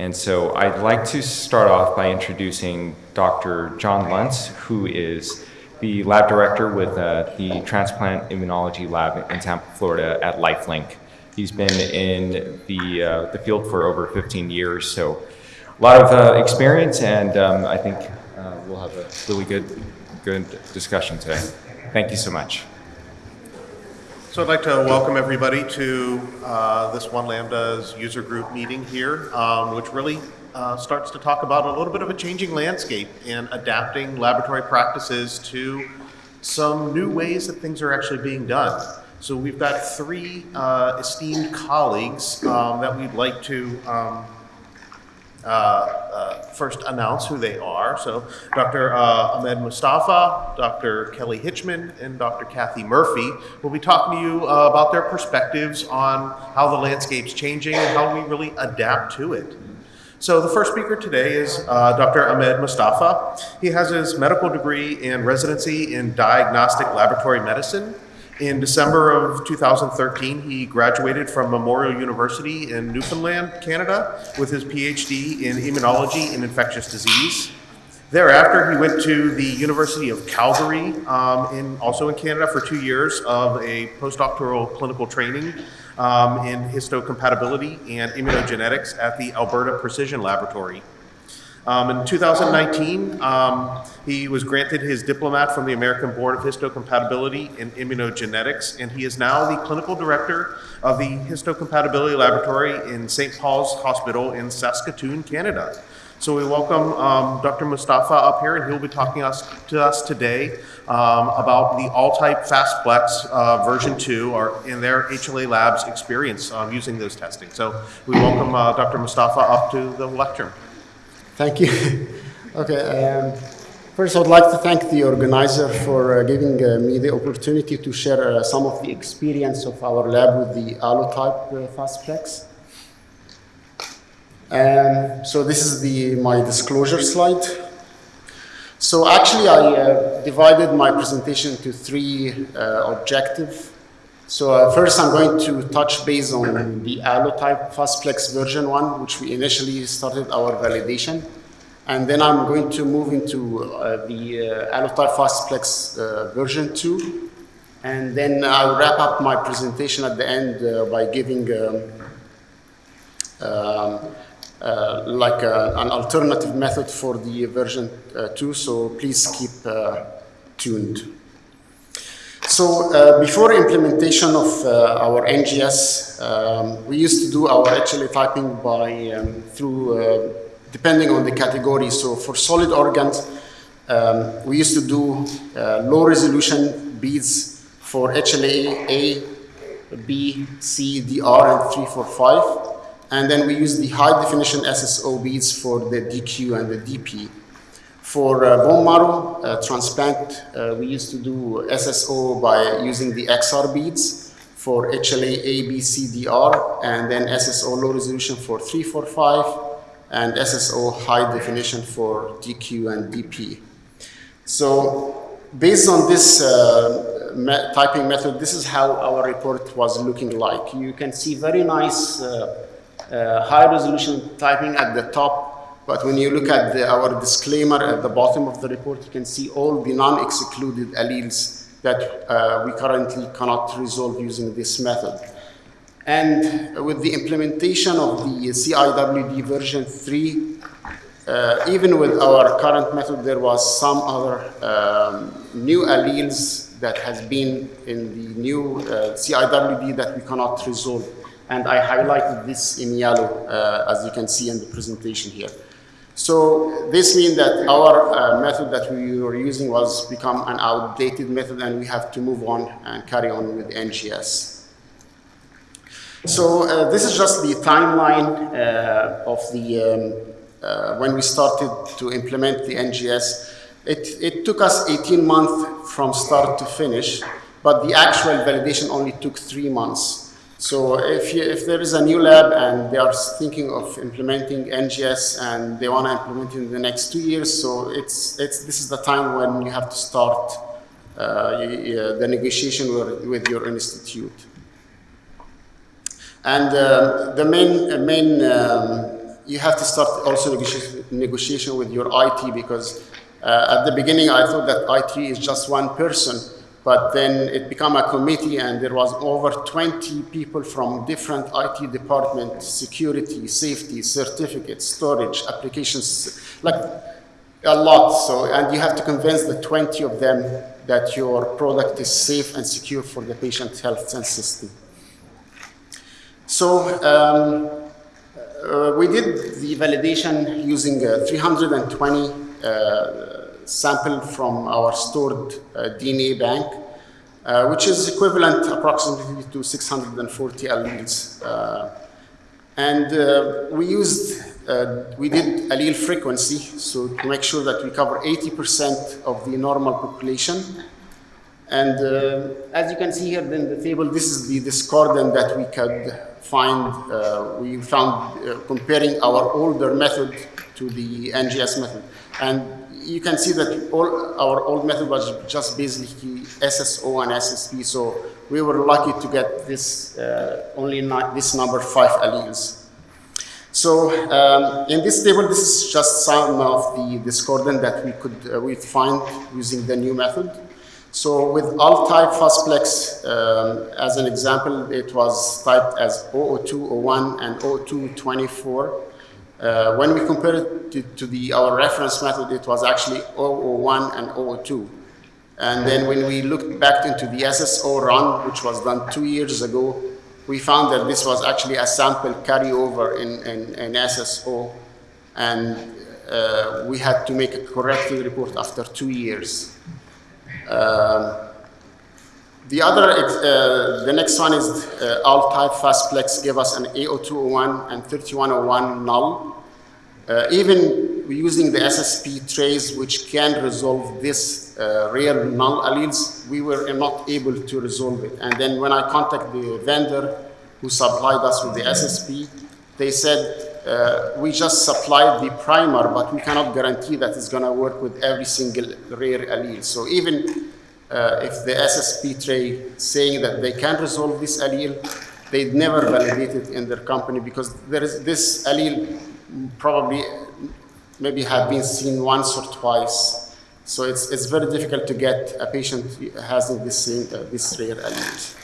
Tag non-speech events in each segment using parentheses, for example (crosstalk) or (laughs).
And so I'd like to start off by introducing Dr. John Lunz, who is the lab director with uh, the Transplant Immunology Lab in Tampa, Florida at LifeLink. He's been in the, uh, the field for over 15 years, so a lot of uh, experience, and um, I think uh, we'll have a really good, good discussion today. Thank you so much. So I'd like to welcome everybody to uh, this One Lambda's user group meeting here, um, which really uh, starts to talk about a little bit of a changing landscape and adapting laboratory practices to some new ways that things are actually being done. So we've got three uh, esteemed colleagues um, that we'd like to um, uh, uh, first announce who they are. So Dr. Uh, Ahmed Mustafa, Dr. Kelly Hitchman, and Dr. Kathy Murphy will be talking to you uh, about their perspectives on how the landscape's changing and how we really adapt to it. So the first speaker today is uh, Dr. Ahmed Mustafa. He has his medical degree and residency in diagnostic laboratory medicine. In December of 2013, he graduated from Memorial University in Newfoundland, Canada, with his PhD in immunology and infectious disease. Thereafter, he went to the University of Calgary, um, in, also in Canada, for two years of a postdoctoral clinical training um, in histocompatibility and immunogenetics at the Alberta Precision Laboratory. Um, in 2019, um, he was granted his diplomat from the American Board of Histocompatibility in Immunogenetics, and he is now the clinical director of the Histocompatibility Laboratory in St. Paul's Hospital in Saskatoon, Canada. So we welcome um, Dr. Mustafa up here, and he'll be talking us, to us today um, about the AllType FastPlex uh, version 2 or in their HLA Labs experience um, using those testing. So we welcome uh, Dr. Mustafa up to the lectern. Thank you. (laughs) okay. Um, first, I would like to thank the organizer for uh, giving uh, me the opportunity to share uh, some of the experience of our lab with the AllType uh, FastPlex. Um, so this is the my disclosure slide. So actually, I uh, divided my presentation to three uh, objectives. So uh, first I'm going to touch base on the AllType FastPlex version 1, which we initially started our validation. And then I'm going to move into uh, the uh, AllType FastPlex uh, version 2. And then I'll wrap up my presentation at the end uh, by giving um, um, uh, like a, an alternative method for the version 2, so please keep tuned. So uh, before implementation of uh, our NGS, um, we used to do our HLA typing by um, through uh, depending on the category. So for solid organs, um, we used to do uh, low resolution beads for HLA A, B, C, DR, and 3, 4, 5. And then we use the high definition SSO beads for the DQ and the DP. For uh, bone marrow uh, transplant, uh, we used to do SSO by using the XR beads for HLA A, B, C, DR, and then SSO low resolution for 345, and SSO high definition for DQ and DP. So based on this uh, me typing method, this is how our report was looking like. You can see very nice uh, uh, high resolution typing at the top but when you look at the, our disclaimer at the bottom of the report, you can see all the non-excluded alleles that uh, we currently cannot resolve using this method. And with the implementation of the CIWD version 3, uh, even with our current method, there was some other um, new alleles that has been in the new uh, CIWD that we cannot resolve. And I highlighted this in yellow, uh, as you can see in the presentation here. So this means that our uh, method that we were using was become an outdated method and we have to move on and carry on with NGS. So uh, this is just the timeline uh, of the, um, uh, when we started to implement the NGS. It, it took us 18 months from start to finish, but the actual validation only took three months. So if, you, if there is a new lab and they are thinking of implementing NGS and they want to implement it in the next two years, so it's, it's, this is the time when you have to start uh, the negotiation with, with your institute. And uh, the main, uh, main um, you have to start also negotiation, negotiation with your IT because uh, at the beginning I thought that IT is just one person, but then it became a committee and there was over 20 people from different IT departments, security, safety, certificates, storage, applications, like a lot. So, and you have to convince the 20 of them that your product is safe and secure for the patient health and system. So um, uh, we did the validation using uh, 320 uh, sample from our stored uh, DNA bank, uh, which is equivalent approximately to 640 alleles. Uh, and we used, we did allele frequency, so to make sure that we cover 80% of the normal population. And as you can see here in the table, this is the discordant that we could find, uh, we found uh, comparing our older method to the NGS method. And you can see that all our old method was just basically SSO and SSP, so we were lucky to get this uh, only this number five alleles. So um, in this table, this is just some of the discordant that we could uh, we find using the new method. So with AllType fastplex, um, as an example, it was typed as 00201 and 0224. Uh, when we compare it to, to, the, our reference method, it was actually 001 and 002. And then when we looked back into the SSO run, which was done two years ago, we found that this was actually a sample carryover in, in, in SSO. And uh, we had to make a corrective report after two years. Um, the other, uh, the next one is uh, AllType fastplex give us an A0201 and 3101 null. Uh, even using the SSP trace, which can resolve this uh, rare null alleles, we were not able to resolve it. And then when I contact the vendor who supplied us with the SSP, they said, uh, we just supplied the primer, but we cannot guarantee that it's going to work with every single rare allele. So even uh, if the SSP tray saying that they can resolve this allele, they never validate it in their company because there is this allele probably maybe have been seen once or twice. So it's, it's very difficult to get a patient having this, same, uh, this rare allele.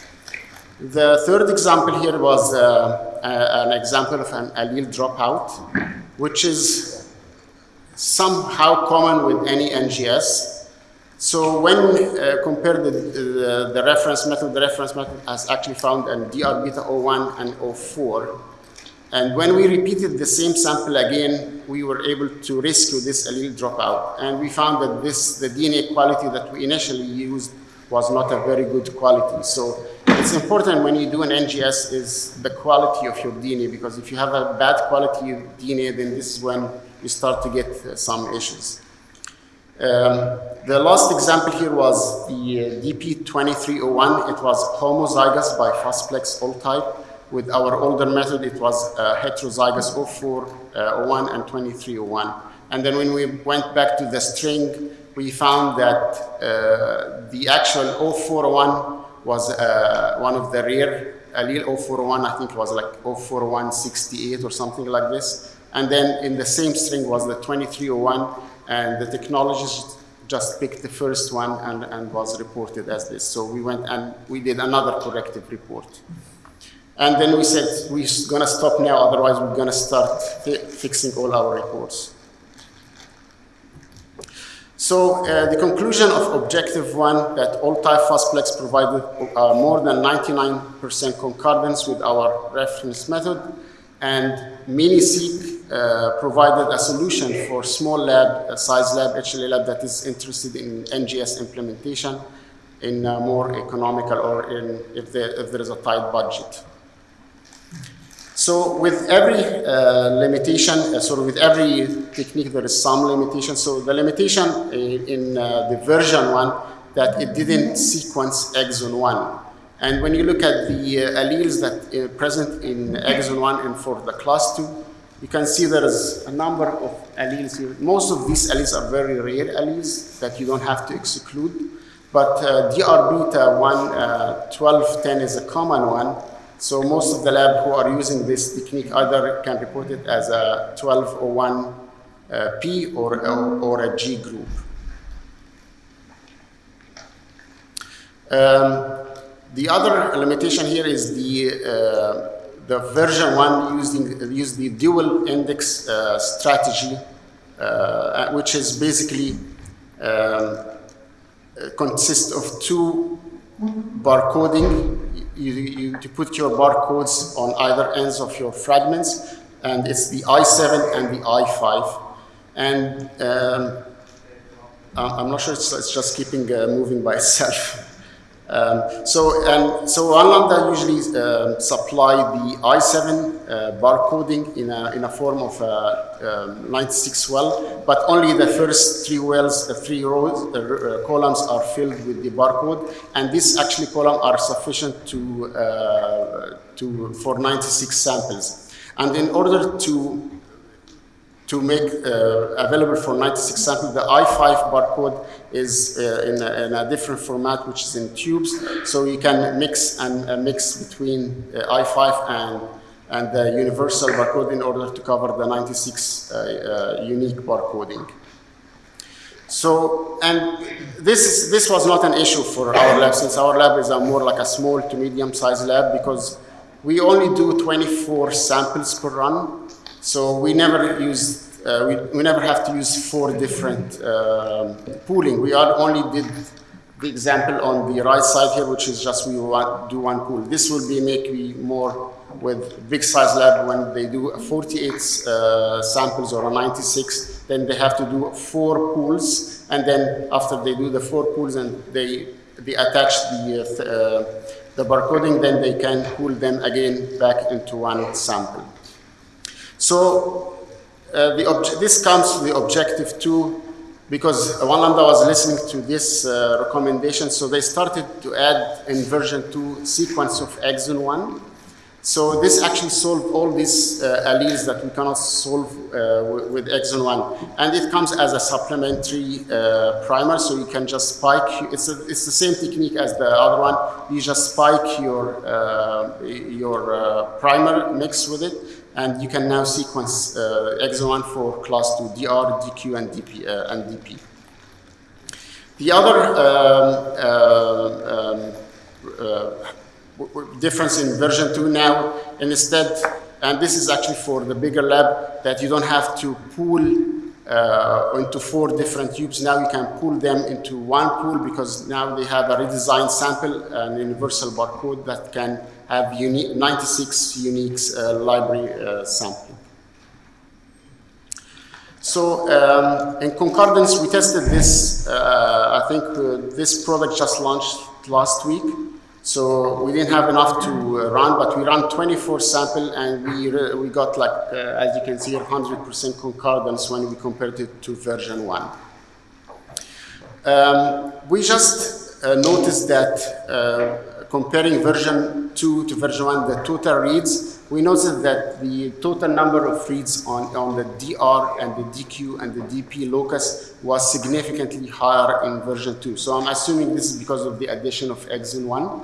The third example here was uh, an example of an allele dropout, which is somehow common with any NGS. So when uh, compared the, the, the, reference method, the reference method has actually found an DR beta 01 and 04. And when we repeated the same sample again, we were able to rescue this allele dropout. And we found that this, the DNA quality that we initially used was not a very good quality. So it's important when you do an NGS is the quality of your DNA because if you have a bad quality DNA, then this is when you start to get uh, some issues. Um, the last example here was the uh, DP2301. It was homozygous by Fastplex AllType. With our older method, it was uh, heterozygous 0401 uh, and 2301. And then when we went back to the string, we found that uh, the actual 0401 was uh, one of the rare allele 0401, I think it was like 04168 or something like this. And then in the same string was the 2301, and the technologist just picked the first one and, and was reported as this. So we went and we did another corrective report. And then we said, we're gonna stop now, otherwise we're gonna start fi fixing all our reports. So uh, the conclusion of objective one that AllType provided uh, more than 99% concordance with our reference method and MiniSeq uh, provided a solution for small lab, uh, size lab, HLA lab that is interested in NGS implementation in more economical or in if there, if there is a tight budget. So with every uh, limitation, uh, of with every technique there is some limitation. So the limitation in, in uh, the version one that it didn't sequence exon one. And when you look at the uh, alleles that are present in exon 1 and for the class 2, you can see there is a number of alleles here. Most of these alleles are very rare alleles that you don't have to exclude. But uh, DR beta 1, uh, 1210 is a common one. So most of the lab who are using this technique either can report it as a 1201 uh, P or, or, or a G group. Um, the other limitation here is the, uh, the version one using use the dual index uh, strategy, uh, which is basically um, consists of two barcoding. You, you, you put your barcodes on either ends of your fragments, and it's the I7 and the I5. And um, I'm not sure it's, it's just keeping uh, moving by (laughs) itself. Um, so, and so one lambda usually um, supply the I7 uh, barcoding in a, in a form of a, um, 96 well, but only the first three wells, the three rows, the uh, columns are filled with the barcode, and this actually column are sufficient to, uh, to, for 96 samples. And in order to to make uh, available for 96 samples. The I5 barcode is uh, in, a, in, a, different format, which is in tubes. So you can mix and uh, mix between uh, I5 and, and the universal barcode in order to cover the 96 uh, uh, unique barcoding. So, and this, this was not an issue for our lab, since our lab is a more like a small to medium sized lab because we only do 24 samples per run. So we never use, uh, we, we never have to use four different uh, pooling. We only did the example on the right side here, which is just we want, do one pool. This will be maybe more with big size lab when they do 48 uh, samples or 96, then they have to do four pools. And then after they do the four pools and they, they attach the, uh, the barcoding, then they can pool them again back into one sample. So uh, this comes to the objective two because One Lambda was listening to this uh, recommendation, so they started to add in version two sequence of exon one. So this actually solved all these uh, alleles that we cannot solve uh, with exon one. And it comes as a supplementary uh, primer, so you can just spike, it's, a, it's the same technique as the other one. You just spike your, uh, your uh, primer, mix with it, and you can now sequence uh, exon 1 for class 2, DR, DQ, and DP. Uh, and DP. The other um, um, uh, difference in version 2 now, instead, and this is actually for the bigger lab, that you don't have to pool uh, into four different tubes. Now you can pull them into one pool because now they have a redesigned sample, an universal barcode that can have unique, 96 unique uh, library uh, sampling. So um, in concordance, we tested this, uh, I think uh, this product just launched last week. So we didn't have enough to uh, run, but we ran 24 sample and we, we got like, uh, as you can see, 100% concordance when we compared it to version one. Um, we just noticed that comparing version 2 to version 1, the total reads, we noticed that the total number of reads on, on the DR and the DQ and the DP locus was significantly higher in version 2. So I'm assuming this is because of the addition of exon 1.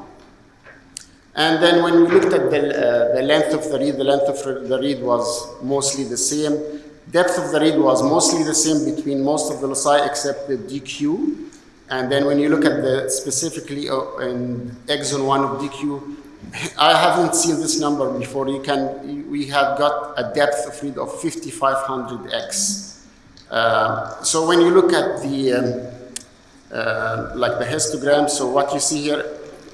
And then when we looked at the, uh, the length of the read, the length of the read was mostly the same. Depth of the read was mostly the same between most of the loci except the DQ. And then when you look at the specifically uh, in exon 1 of DQ, (laughs) I haven't seen this number before. You can, we have got a depth of read of 5500x. Uh, so when you look at the, um, uh, like the histogram, so what you see here,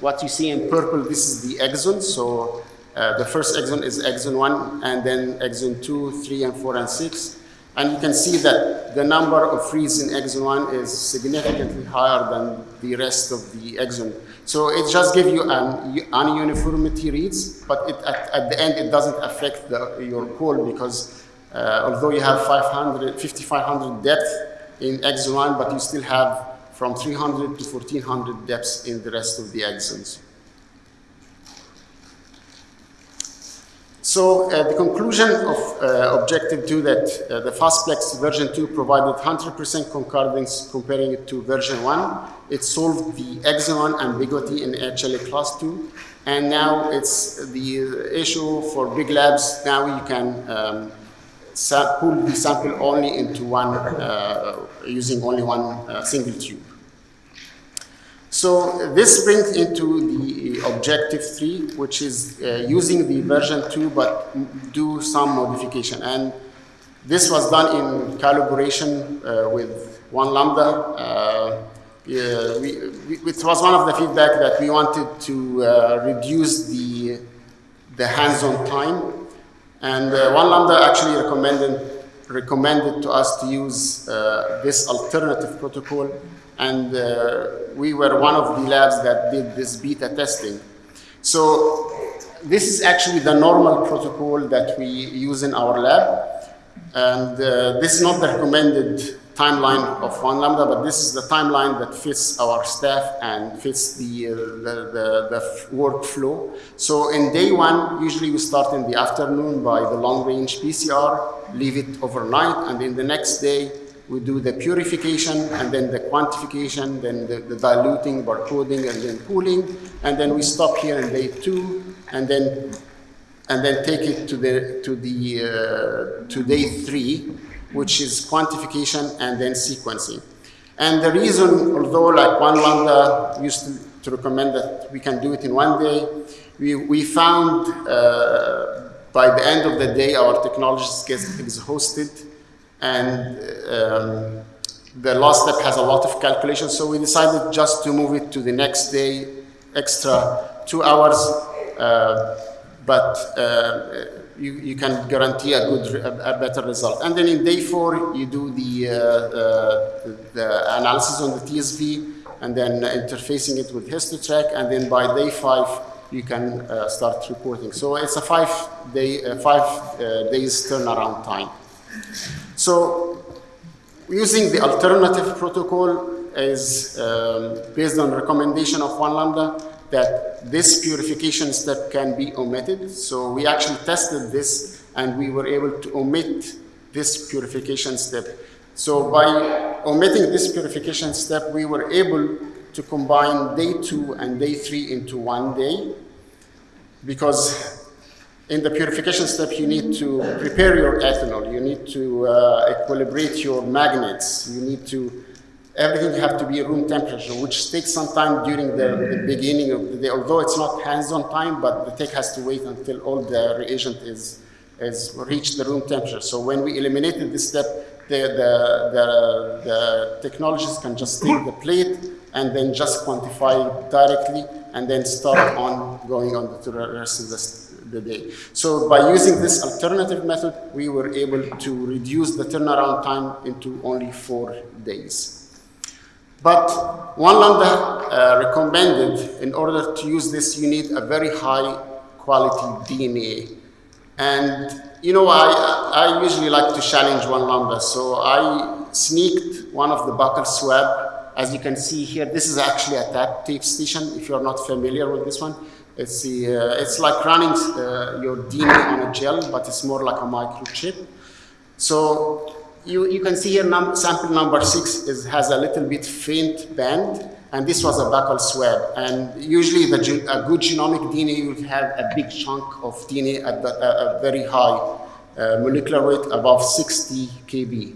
what you see in purple, this is the exon. So uh, the first exon is exon 1, and then exon 2, 3, and 4, and 6. And you can see that the number of reads in exon 1 is significantly higher than the rest of the exon. So it just gives you an uniformity reads, but it, at, at, the end it doesn't affect the, your call because uh, although you have 500, 5500 depth in exon 1, but you still have from 300 to 1400 depths in the rest of the exons. So uh, the conclusion of uh, objective two that uh, the Fastplex version two provided 100% concordance comparing it to version one. It solved the exon ambiguity in HLA class two. And now it's the issue for big labs. Now you can um, pull the sample only into one, uh, using only one uh, single tube. So this brings into the objective three, which is uh, using the version two, but do some modification. And this was done in collaboration uh, with One Lambda. Uh, we, we, it was one of the feedback that we wanted to uh, reduce the, the hands-on time. And uh, One Lambda actually recommended recommended to us to use uh, this alternative protocol and uh, we were one of the labs that did this beta testing. So this is actually the normal protocol that we use in our lab. And uh, this is not the recommended timeline of one lambda, but this is the timeline that fits our staff and fits the, uh, the, the, the, workflow. So in day one, usually we start in the afternoon by the long range PCR, leave it overnight, and in the next day we do the purification and then the quantification, then the, the diluting, barcoding, and then pooling, and then we stop here in day two, and then and then take it to the to the uh, to day three, which is quantification and then sequencing. And the reason, although like one lambda used to, to recommend that we can do it in one day, we, we found uh, by the end of the day our technologies get exhausted and um, the last step has a lot of calculations, so we decided just to move it to the next day, extra two hours, uh, but uh, you, you, can guarantee a good, a, a, better result. And then in day four, you do the, uh, the, the, analysis on the TSV, and then interfacing it with HistoTrac, and then by day five, you can uh, start reporting. So it's a five, day, uh, five uh, days turnaround time. So using the alternative protocol is um, based on recommendation of one lambda that this purification step can be omitted. So we actually tested this and we were able to omit this purification step. So by omitting this purification step, we were able to combine day two and day three into one day because in the purification step, you need to prepare your ethanol. You need to uh, equilibrate your magnets. You need to, everything have to be room temperature, which takes some time during the, the beginning of the day, although it's not hands-on time, but the tech has to wait until all the reagent is, is reached the room temperature. So when we eliminated this step, the, the, the, the technologies can just take the plate and then just quantify directly and then start on going on to the rest of the the day. So by using this alternative method, we were able to reduce the turnaround time into only four days. But one lambda uh, recommended in order to use this, you need a very high quality DNA. And you know, I, I usually like to challenge one lambda. So I sneaked one of the buccal swab. As you can see here, this is actually a tap TapeStation, if you're not familiar with this one. It's, the, uh, it's like running uh, your DNA on a gel, but it's more like a microchip. So you, you can see here num sample number six is, has a little bit faint band, and this was a buccal swab. And usually the, a good genomic DNA, would have a big chunk of DNA at the, a, a very high uh, molecular weight above 60 kb.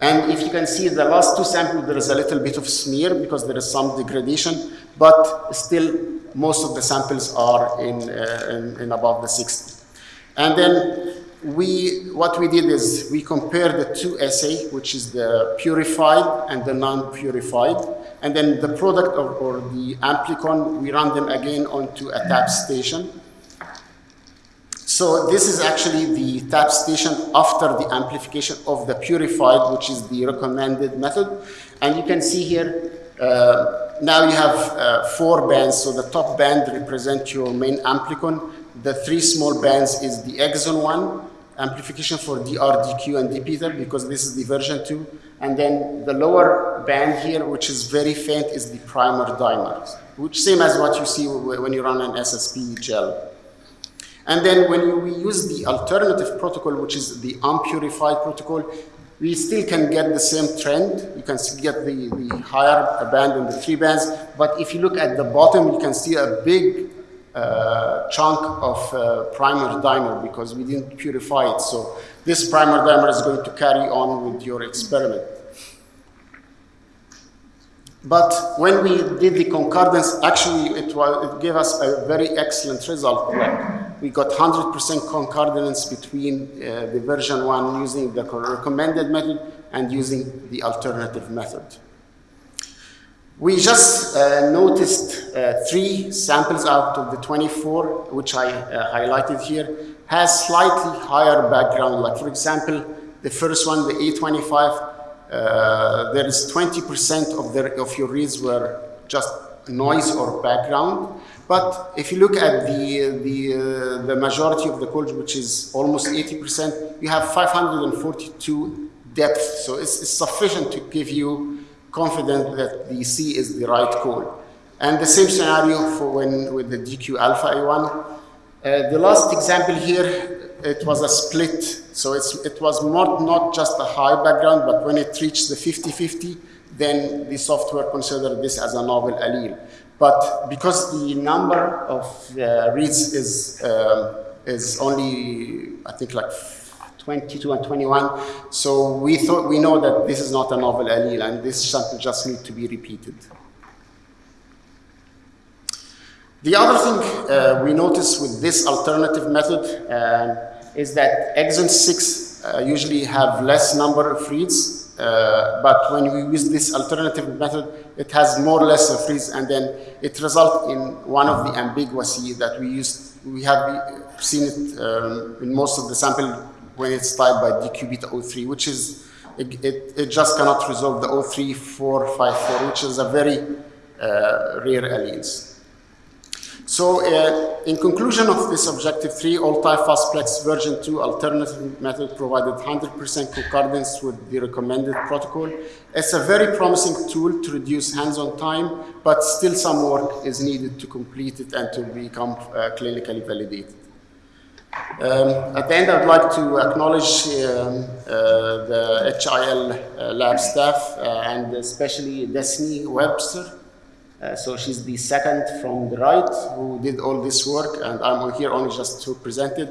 And if you can see the last two samples, there is a little bit of smear because there is some degradation, but still most of the samples are in, uh, in, in, above the 60. And then we, what we did is we compared the two assay, which is the purified and the non-purified, and then the product of, or the amplicon, we run them again onto a TapeStation. So this is actually the TapeStation after the amplification of the purified, which is the recommended method. And you can see here, uh, now you have uh, four bands, so the top band represents your main amplicon. The three small bands is the exon one, amplification for DR, DQ, and dPTER, because this is the version two. And then the lower band here, which is very faint, is the primer dimer, which same as what you see when you run an SSP gel. And then when we use the alternative protocol, which is the unpurified protocol, we still can get the same trend. You can get the, the higher band and the three bands. But if you look at the bottom, you can see a big uh, chunk of uh, primer dimer because we didn't purify it. So this primer dimer is going to carry on with your experiment. But when we did the concordance, actually it, was, it gave us a very excellent result. We got 100% concordance between uh, the version 1 using the recommended method and using the alternative method. We just uh, noticed uh, three samples out of the 24, which I uh, highlighted here, has slightly higher background. Like for example, the first one, the A25, uh, there is 20% of, the, of your reads were just noise or background. But if you look at the, the, uh, the majority of the code, which is almost 80%, you have 542 depth. So it's, it's sufficient to give you confidence that the C is the right code. And the same scenario for when with the DQ alpha A1. Uh, the last example here, it was a split. So it was more, not just a high background, but when it reached the 50-50, then the software considered this as a novel allele. But because the number of uh, reads is, uh, is only, I think, like 22 and 21, so we thought we know that this is not a novel allele, and this sample just need to be repeated. The other thing uh, we notice with this alternative method uh, is that exon 6 uh, usually have less number of reads, uh, but when we use this alternative method, it has more or less a freeze, and then it results in one of the ambiguity that we use. We have seen it um, in most of the sample when it's typed by DQ beta 03, which is, it, it, it just cannot resolve the 03454, which is a very uh, rare alleles. So uh, in conclusion of this objective three, AllType fastplex version two alternative method provided 100% concordance with the recommended protocol. It's a very promising tool to reduce hands-on time, but still some work is needed to complete it and to become uh, clinically validated. Um, at the end, I'd like to acknowledge um, uh, the HIL uh, lab staff uh, and especially Destiny Webster uh, so she's the second from the right who did all this work, and I'm here only just to present it.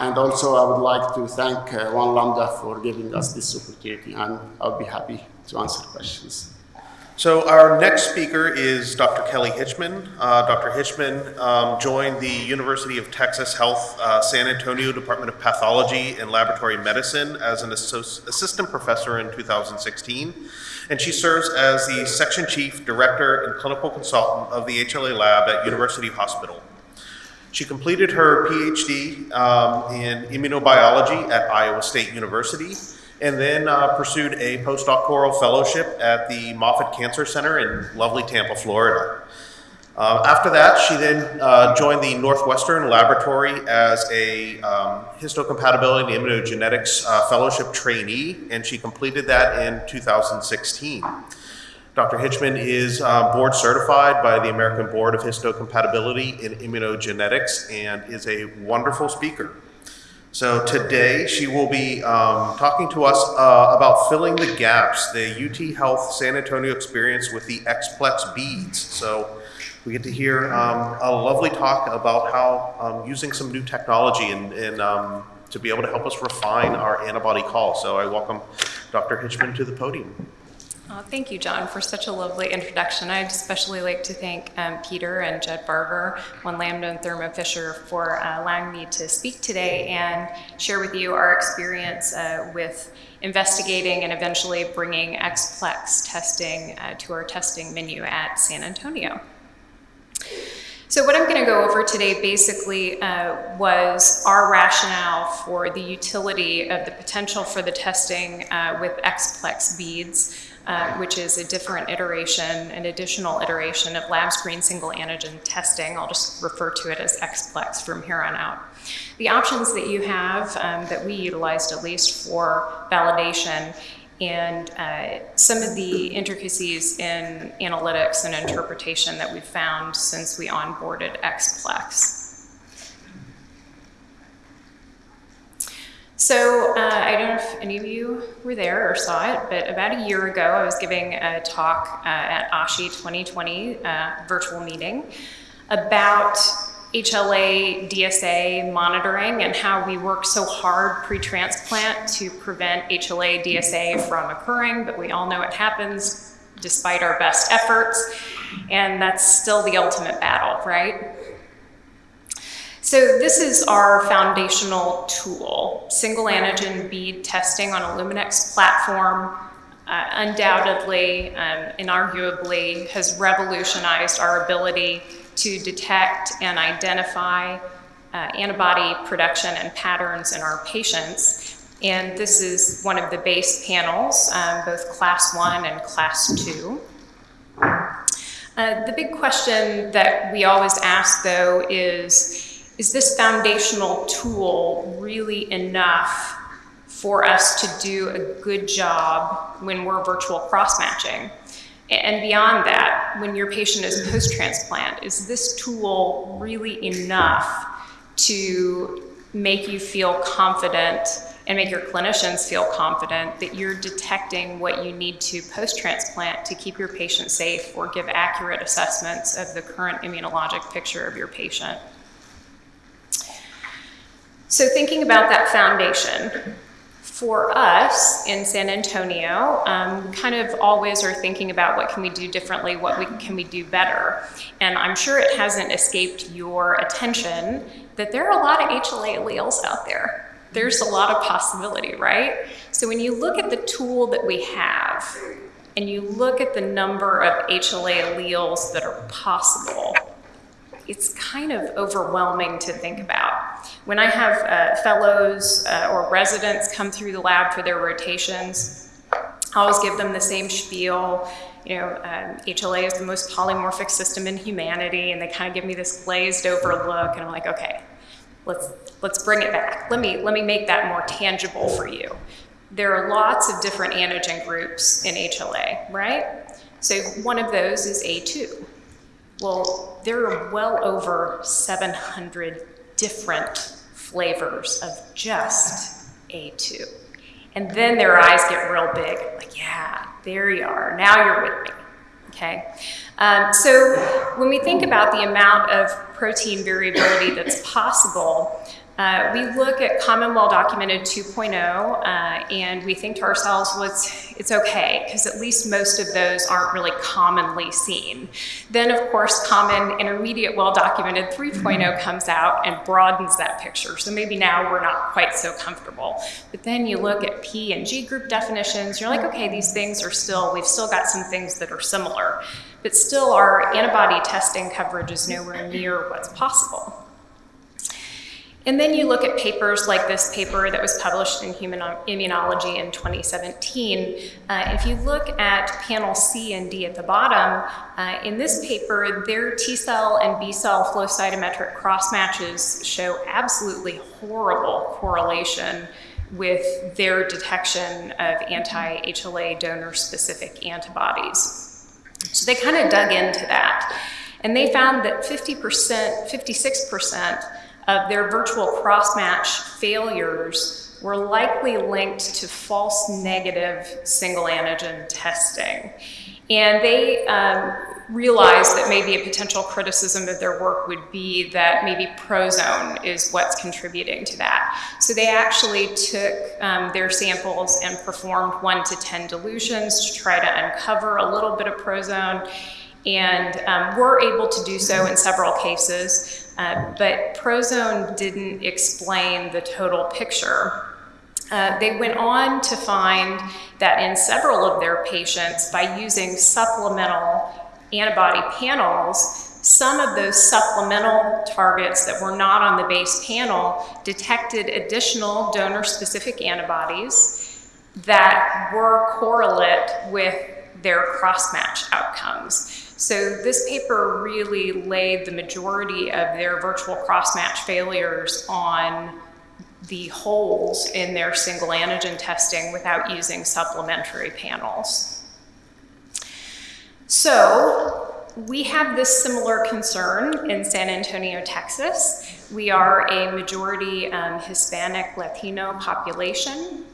And also, I would like to thank uh, One Lambda for giving us this opportunity, and I'll be happy to answer questions. So our next speaker is Dr. Kelly Hitchman. Uh, Dr. Hitchman um, joined the University of Texas Health uh, San Antonio Department of Pathology and Laboratory Medicine as an assistant professor in 2016 and she serves as the Section Chief Director and Clinical Consultant of the HLA Lab at University Hospital. She completed her PhD um, in immunobiology at Iowa State University and then uh, pursued a postdoctoral fellowship at the Moffitt Cancer Center in lovely Tampa, Florida. Uh, after that, she then uh, joined the Northwestern Laboratory as a um, histocompatibility and immunogenetics uh, fellowship trainee, and she completed that in 2016. Dr. Hitchman is uh, board certified by the American Board of Histocompatibility in Immunogenetics and is a wonderful speaker. So today she will be um, talking to us uh, about filling the gaps, the UT Health San Antonio experience with the ExPlex beads. So we get to hear um, a lovely talk about how um, using some new technology and, and um, to be able to help us refine our antibody call. So I welcome Dr. Hitchman to the podium. Oh, thank you, John, for such a lovely introduction. I'd especially like to thank um, Peter and Jed Barger, One Lambda and Thermo Fisher for uh, allowing me to speak today and share with you our experience uh, with investigating and eventually bringing ExPlex testing uh, to our testing menu at San Antonio. So what I'm going to go over today basically uh, was our rationale for the utility of the potential for the testing uh, with ExPlex beads, uh, which is a different iteration, an additional iteration of LABScreen single antigen testing. I'll just refer to it as ExPlex from here on out. The options that you have um, that we utilized at least for validation and uh, some of the intricacies in analytics and interpretation that we've found since we onboarded ExPlex. So uh, I don't know if any of you were there or saw it, but about a year ago, I was giving a talk uh, at ASHI 2020 uh, virtual meeting about HLA DSA monitoring and how we work so hard pre-transplant to prevent HLA DSA from occurring, but we all know it happens despite our best efforts, and that's still the ultimate battle, right? So this is our foundational tool, single antigen bead testing on a Luminex platform. Uh, undoubtedly um, and arguably has revolutionized our ability to detect and identify uh, antibody production and patterns in our patients. And this is one of the base panels, um, both class one and class two. Uh, the big question that we always ask though is, is this foundational tool really enough for us to do a good job when we're virtual cross-matching? And beyond that, when your patient is post-transplant, is this tool really enough to make you feel confident and make your clinicians feel confident that you're detecting what you need to post-transplant to keep your patient safe or give accurate assessments of the current immunologic picture of your patient. So thinking about that foundation, for us in San Antonio, um, kind of always are thinking about what can we do differently, what we, can we do better. And I'm sure it hasn't escaped your attention that there are a lot of HLA alleles out there. There's a lot of possibility, right? So when you look at the tool that we have, and you look at the number of HLA alleles that are possible, it's kind of overwhelming to think about. When I have uh, fellows uh, or residents come through the lab for their rotations, I always give them the same spiel. You know, um, HLA is the most polymorphic system in humanity, and they kind of give me this glazed over look, and I'm like, okay, let's let's bring it back. Let me let me make that more tangible for you. There are lots of different antigen groups in HLA, right? So one of those is A2. Well, there are well over 700 different flavors of just A2. And then their eyes get real big, like, yeah, there you are. Now you're with me. Okay. Um, so when we think about the amount of protein variability that's possible, uh, we look at common well-documented 2.0 uh, and we think to ourselves, well, it's, it's okay, because at least most of those aren't really commonly seen. Then, of course, common intermediate well-documented 3.0 comes out and broadens that picture. So maybe now we're not quite so comfortable. But then you look at P and G group definitions, you're like, okay, these things are still, we've still got some things that are similar. But still, our antibody testing coverage is nowhere near what's possible. And then you look at papers like this paper that was published in Human Immunology in 2017. Uh, if you look at panel C and D at the bottom, uh, in this paper, their T cell and B cell flow cytometric cross matches show absolutely horrible correlation with their detection of anti-HLA donor-specific antibodies. So they kind of dug into that. And they found that 50%, 56% of their virtual cross-match failures were likely linked to false negative single antigen testing. And they um, realized that maybe a potential criticism of their work would be that maybe prozone is what's contributing to that. So they actually took um, their samples and performed one to 10 dilutions to try to uncover a little bit of prozone and um, were able to do so in several cases. Uh, but Prozone didn't explain the total picture. Uh, they went on to find that in several of their patients, by using supplemental antibody panels, some of those supplemental targets that were not on the base panel detected additional donor-specific antibodies that were correlate with their cross-match outcomes. So this paper really laid the majority of their virtual cross-match failures on the holes in their single antigen testing without using supplementary panels. So we have this similar concern in San Antonio, Texas. We are a majority um, Hispanic Latino population.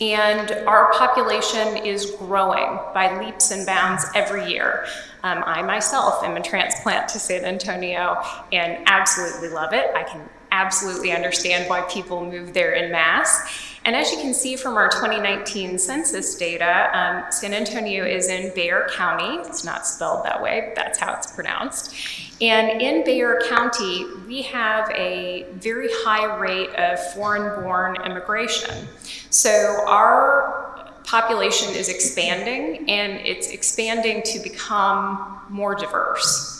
And our population is growing by leaps and bounds every year. Um, I myself am a transplant to San Antonio and absolutely love it. I can absolutely understand why people move there in mass. And as you can see from our 2019 census data, um, San Antonio is in Bexar County. It's not spelled that way, that's how it's pronounced. And in Bexar County, we have a very high rate of foreign-born immigration. So our population is expanding, and it's expanding to become more diverse.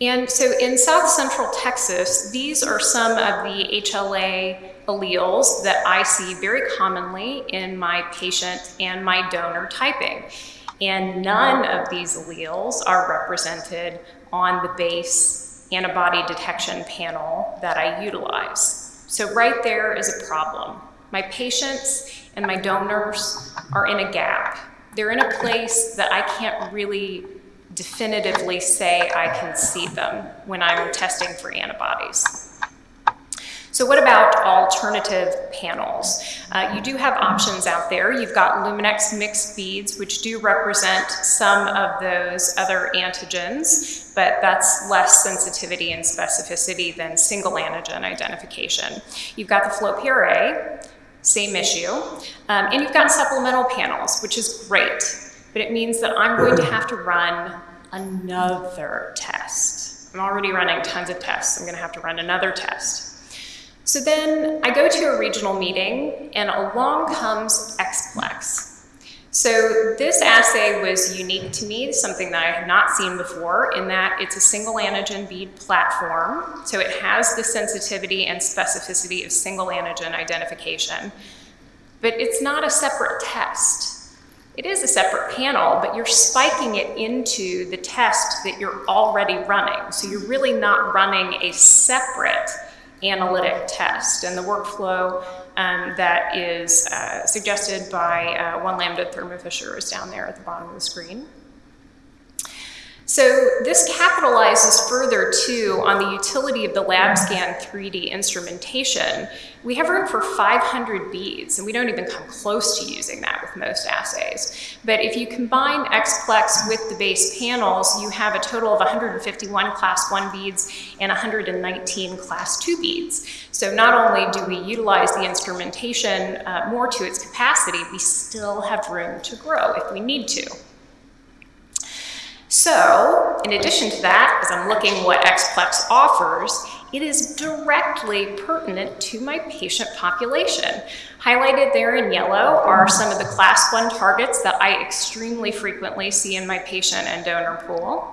And so in South Central Texas, these are some of the HLA alleles that I see very commonly in my patient and my donor typing. And none of these alleles are represented on the base antibody detection panel that I utilize. So right there is a problem. My patients and my donors are in a gap. They're in a place that I can't really definitively say I can see them when I'm testing for antibodies. So what about alternative panels? Uh, you do have options out there. You've got Luminex mixed beads, which do represent some of those other antigens, but that's less sensitivity and specificity than single antigen identification. You've got the FlowPRA, same issue, um, and you've got supplemental panels, which is great but it means that I'm going to have to run another test. I'm already running tons of tests. I'm going to have to run another test. So then I go to a regional meeting and along comes ExPlex. So this assay was unique to me, something that I had not seen before in that it's a single antigen bead platform. So it has the sensitivity and specificity of single antigen identification, but it's not a separate test. It is a separate panel, but you're spiking it into the test that you're already running. So you're really not running a separate analytic test. And the workflow um, that is uh, suggested by uh, one lambda Thermo Fisher is down there at the bottom of the screen. So this capitalizes further too on the utility of the LabScan 3D instrumentation. We have room for 500 beads, and we don't even come close to using that with most assays. But if you combine ExPlex with the base panels, you have a total of 151 class 1 beads and 119 class 2 beads. So not only do we utilize the instrumentation uh, more to its capacity, we still have room to grow if we need to. So, in addition to that, as I'm looking what ExPlex offers, it is directly pertinent to my patient population. Highlighted there in yellow are some of the class 1 targets that I extremely frequently see in my patient and donor pool.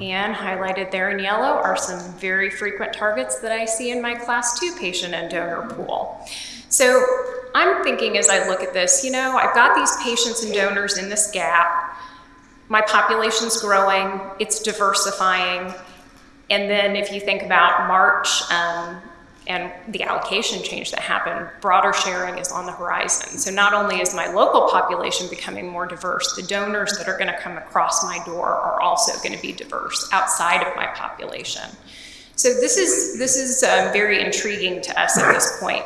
And highlighted there in yellow are some very frequent targets that I see in my class 2 patient and donor pool. So I'm thinking as I look at this, you know, I've got these patients and donors in this gap my population's growing, it's diversifying, and then if you think about March um, and the allocation change that happened, broader sharing is on the horizon. So not only is my local population becoming more diverse, the donors that are gonna come across my door are also gonna be diverse outside of my population. So this is, this is um, very intriguing to us at this point.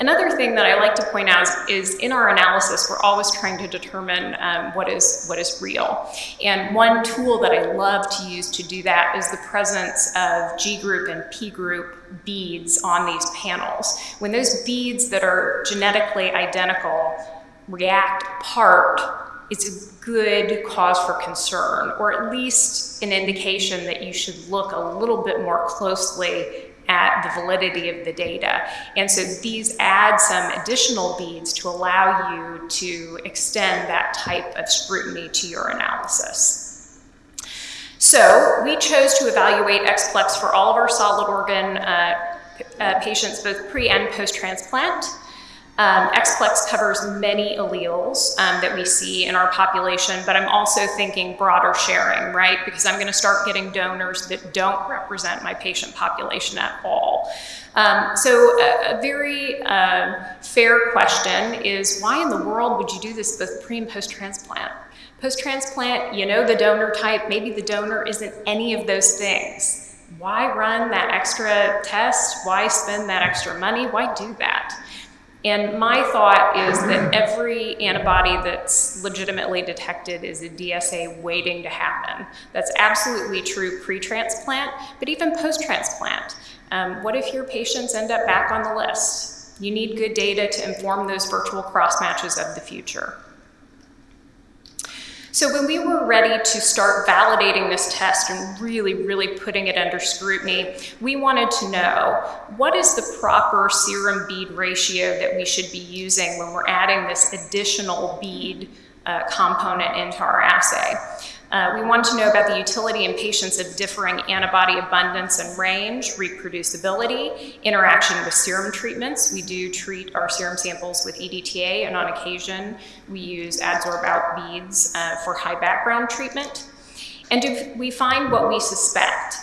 Another thing that I like to point out is, in our analysis, we're always trying to determine um, what, is, what is real. And one tool that I love to use to do that is the presence of G group and P group beads on these panels. When those beads that are genetically identical react apart, it's a good cause for concern, or at least an indication that you should look a little bit more closely at the validity of the data. And so these add some additional beads to allow you to extend that type of scrutiny to your analysis. So we chose to evaluate ExPlex for all of our solid organ uh, uh, patients, both pre and post-transplant. Um, ExPlex covers many alleles um, that we see in our population, but I'm also thinking broader sharing, right? Because I'm going to start getting donors that don't represent my patient population at all. Um, so a, a very uh, fair question is why in the world would you do this both pre and post transplant? Post transplant, you know the donor type, maybe the donor isn't any of those things. Why run that extra test? Why spend that extra money? Why do that? And my thought is that every antibody that's legitimately detected is a DSA waiting to happen. That's absolutely true pre-transplant, but even post-transplant. Um, what if your patients end up back on the list? You need good data to inform those virtual cross matches of the future. So when we were ready to start validating this test and really, really putting it under scrutiny, we wanted to know what is the proper serum bead ratio that we should be using when we're adding this additional bead uh, component into our assay. Uh, we want to know about the utility in patients of differing antibody abundance and range, reproducibility, interaction with serum treatments. We do treat our serum samples with EDTA, and on occasion, we use adsorb out beads uh, for high background treatment. And do we find what we suspect?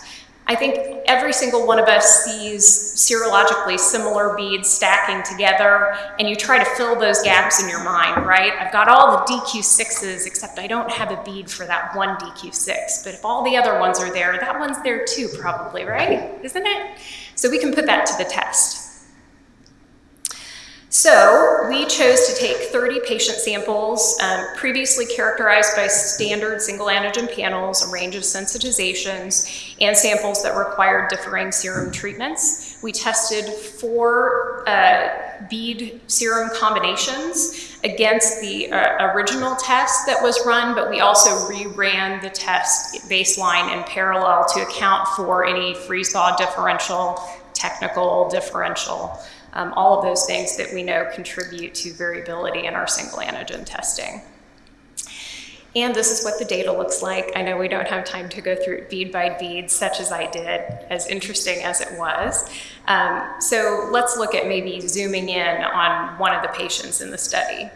I think every single one of us sees serologically similar beads stacking together, and you try to fill those gaps in your mind, right? I've got all the DQ6s, except I don't have a bead for that one DQ6. But if all the other ones are there, that one's there too, probably, right? Isn't it? So we can put that to the test. So we chose to take 30 patient samples um, previously characterized by standard single antigen panels, a range of sensitizations, and samples that required differing serum treatments. We tested four uh, bead serum combinations against the uh, original test that was run, but we also reran the test baseline in parallel to account for any freeze-thaw differential, technical differential um, all of those things that we know contribute to variability in our single antigen testing. And this is what the data looks like. I know we don't have time to go through it bead by bead, such as I did, as interesting as it was. Um, so let's look at maybe zooming in on one of the patients in the study.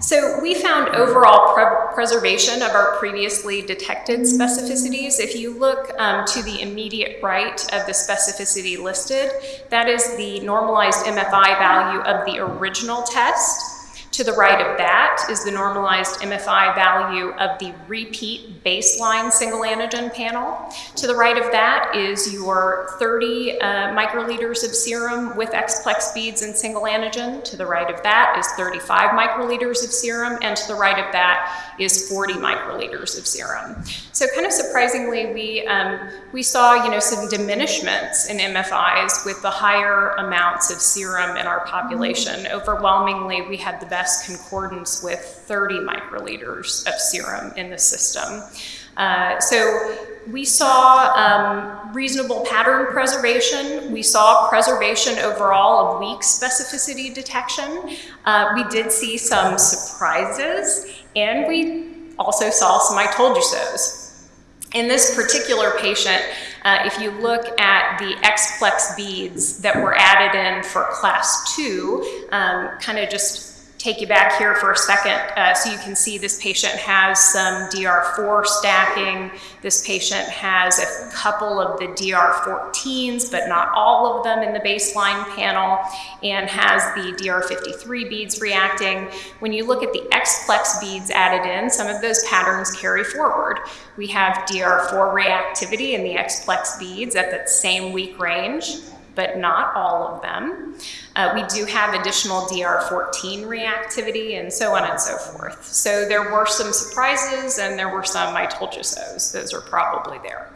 So we found overall pre preservation of our previously detected specificities. If you look um, to the immediate right of the specificity listed, that is the normalized MFI value of the original test. To the right of that is the normalized MFI value of the repeat baseline single antigen panel. To the right of that is your 30 uh, microliters of serum with ExPlex beads and single antigen. To the right of that is 35 microliters of serum, and to the right of that is 40 microliters of serum. So kind of surprisingly, we, um, we saw you know, some diminishments in MFIs with the higher amounts of serum in our population. Overwhelmingly, we had the best concordance with 30 microliters of serum in the system. Uh, so we saw um, reasonable pattern preservation. We saw preservation overall of weak specificity detection. Uh, we did see some surprises, and we also saw some I told you so's. In this particular patient, uh, if you look at the ExPlex beads that were added in for class two, um, kind of just take you back here for a second uh, so you can see this patient has some DR4 stacking. This patient has a couple of the DR14s, but not all of them in the baseline panel, and has the DR53 beads reacting. When you look at the ExPlex beads added in, some of those patterns carry forward. We have DR4 reactivity in the ExPlex beads at that same weak range but not all of them. Uh, we do have additional DR14 reactivity and so on and so forth. So there were some surprises and there were some I told you so's. Those are probably there.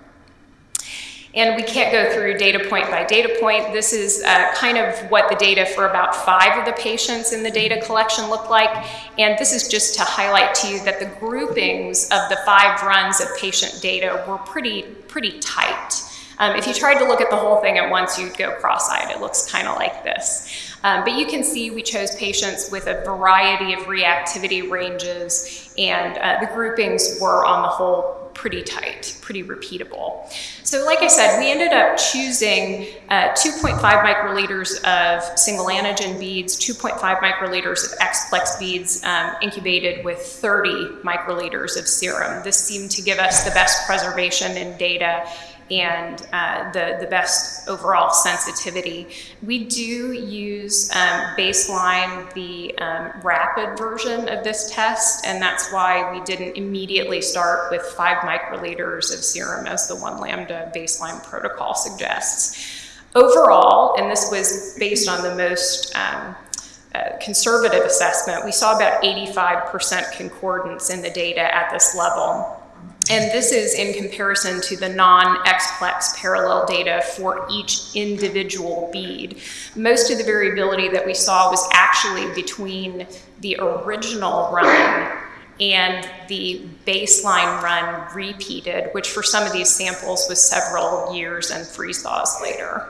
And we can't go through data point by data point. This is uh, kind of what the data for about five of the patients in the data collection looked like. And this is just to highlight to you that the groupings of the five runs of patient data were pretty, pretty tight. Um, if you tried to look at the whole thing at once, you'd go cross-eyed. It looks kind of like this. Um, but you can see we chose patients with a variety of reactivity ranges, and uh, the groupings were on the whole pretty tight, pretty repeatable. So like I said, we ended up choosing uh, 2.5 microliters of single antigen beads, 2.5 microliters of ExPlex beads um, incubated with 30 microliters of serum. This seemed to give us the best preservation in data and uh, the, the best overall sensitivity. We do use um, baseline the um, rapid version of this test, and that's why we didn't immediately start with five microliters of serum as the one lambda baseline protocol suggests. Overall, and this was based on the most um, uh, conservative assessment, we saw about 85% concordance in the data at this level. And this is in comparison to the non-ExPlex parallel data for each individual bead. Most of the variability that we saw was actually between the original run and the baseline run repeated, which for some of these samples was several years and freeze thaws later.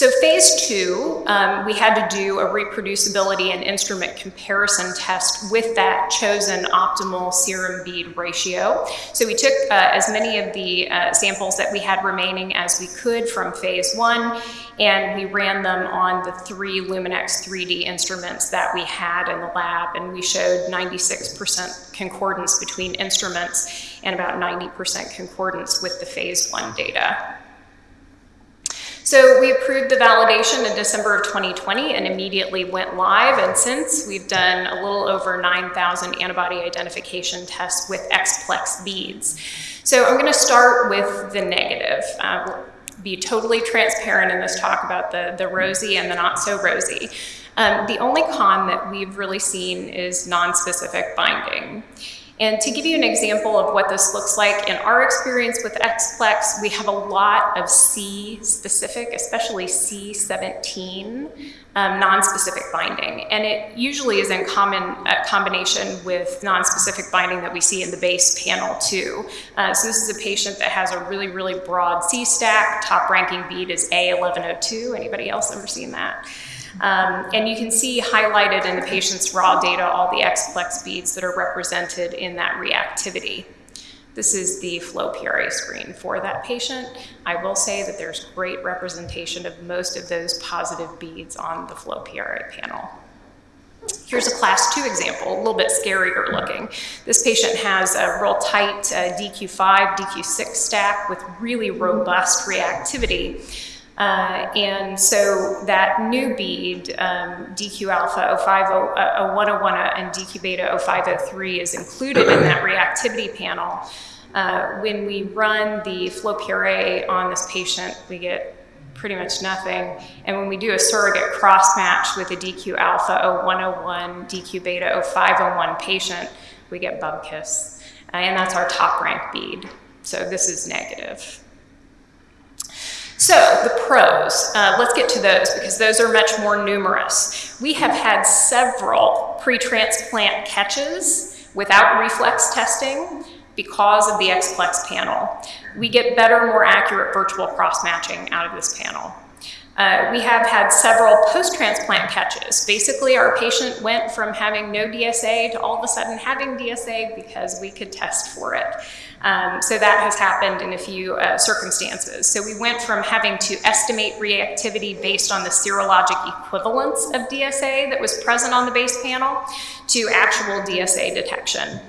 So phase two, um, we had to do a reproducibility and instrument comparison test with that chosen optimal serum bead ratio. So we took uh, as many of the uh, samples that we had remaining as we could from phase one, and we ran them on the three Luminex 3D instruments that we had in the lab, and we showed 96% concordance between instruments and about 90% concordance with the phase one data. So we approved the validation in December of 2020 and immediately went live. And since we've done a little over 9,000 antibody identification tests with ExPlex beads. So I'm going to start with the negative. Uh, be totally transparent in this talk about the, the rosy and the not so rosy. Um, the only con that we've really seen is non-specific binding. And to give you an example of what this looks like, in our experience with ExPlex, we have a lot of C-specific, especially C17, um, non-specific binding. And it usually is in common uh, combination with non-specific binding that we see in the base panel too. Uh, so this is a patient that has a really, really broad C-stack. Top ranking bead is A1102. Anybody else ever seen that? Um, and you can see highlighted in the patient's raw data all the ExPlex beads that are represented in that reactivity. This is the flow PRA screen for that patient. I will say that there's great representation of most of those positive beads on the flow PRA panel. Here's a class two example, a little bit scarier looking. This patient has a real tight uh, DQ5, DQ6 stack with really robust reactivity. Uh, and so that new bead, um, DQ alpha 050, uh, 0101 and DQ beta 0503 is included in that reactivity panel. Uh, when we run the flow PRA on this patient, we get pretty much nothing. And when we do a surrogate cross match with a DQ alpha 0101, DQ beta 0501 patient, we get bubkiss. Uh, and that's our top rank bead. So this is negative. So the pros, uh, let's get to those because those are much more numerous. We have had several pre-transplant catches without reflex testing because of the ExPlex panel. We get better, more accurate virtual cross-matching out of this panel. Uh, we have had several post-transplant catches. Basically, our patient went from having no DSA to all of a sudden having DSA because we could test for it. Um, so that has happened in a few uh, circumstances. So we went from having to estimate reactivity based on the serologic equivalence of DSA that was present on the base panel to actual DSA detection.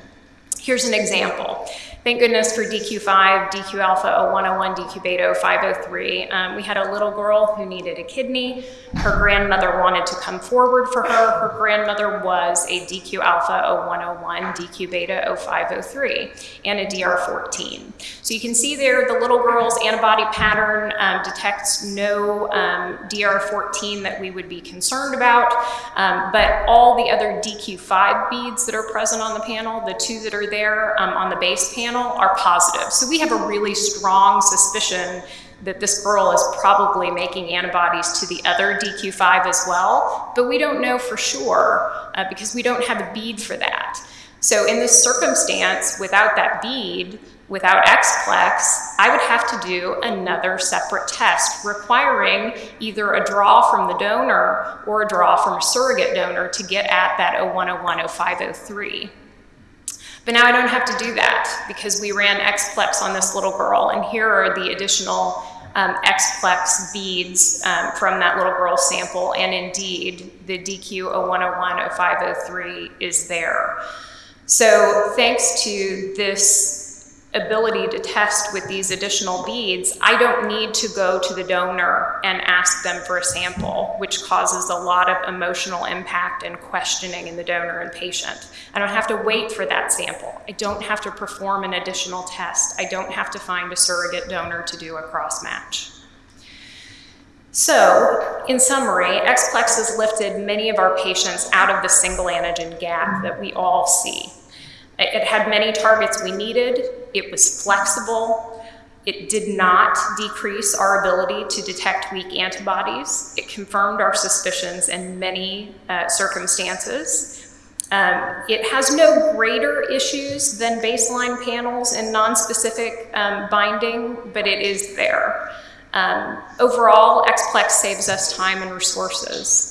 Here's an example. Thank goodness for DQ5, DQ alpha 0101, DQ beta 0503. Um, we had a little girl who needed a kidney. Her grandmother wanted to come forward for her. Her grandmother was a DQ alpha 0101, DQ beta 0503, and a DR14. So you can see there the little girl's antibody pattern um, detects no um, DR14 that we would be concerned about, um, but all the other DQ5 beads that are present on the panel, the two that are there um, on the base panel, panel are positive. So we have a really strong suspicion that this girl is probably making antibodies to the other DQ5 as well, but we don't know for sure uh, because we don't have a bead for that. So in this circumstance, without that bead, without ExPlex, I would have to do another separate test requiring either a draw from the donor or a draw from a surrogate donor to get at that 0101, 0503. But now I don't have to do that because we ran ExPlex on this little girl, and here are the additional um, ExPlex beads um, from that little girl sample, and indeed, the DQ 0101 0503 is there. So thanks to this ability to test with these additional beads, I don't need to go to the donor and ask them for a sample, which causes a lot of emotional impact and questioning in the donor and patient. I don't have to wait for that sample. I don't have to perform an additional test. I don't have to find a surrogate donor to do a cross match. So, in summary, ExPlex has lifted many of our patients out of the single antigen gap that we all see. It had many targets we needed, it was flexible, it did not decrease our ability to detect weak antibodies, it confirmed our suspicions in many uh, circumstances. Um, it has no greater issues than baseline panels and nonspecific um, binding, but it is there. Um, overall, ExPlex saves us time and resources.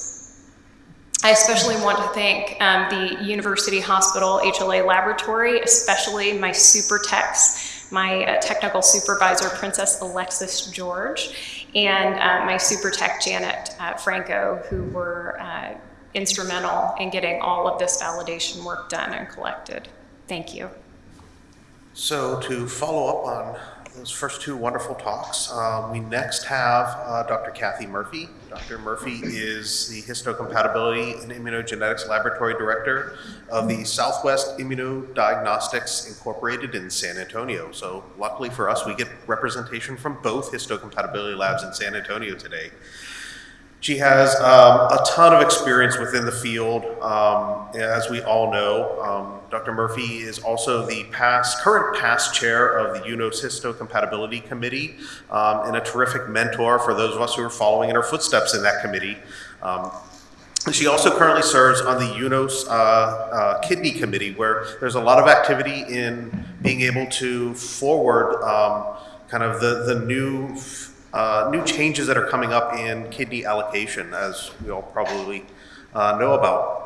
I especially want to thank um, the University Hospital HLA Laboratory, especially my super techs, my uh, technical supervisor, Princess Alexis George, and uh, my super tech, Janet uh, Franco, who were uh, instrumental in getting all of this validation work done and collected. Thank you. So to follow up on those first two wonderful talks, um, we next have uh, Dr. Kathy Murphy. Dr. Murphy is the Histocompatibility and Immunogenetics Laboratory Director of the Southwest Immunodiagnostics Incorporated in San Antonio. So luckily for us, we get representation from both histocompatibility labs in San Antonio today. She has um, a ton of experience within the field. Um, as we all know, um, Dr. Murphy is also the past, current past chair of the UNOS Histocompatibility Committee um, and a terrific mentor for those of us who are following in her footsteps in that committee. Um, she also currently serves on the UNOS uh, uh, Kidney Committee, where there's a lot of activity in being able to forward um, kind of the, the new uh, new changes that are coming up in kidney allocation, as we all probably uh, know about.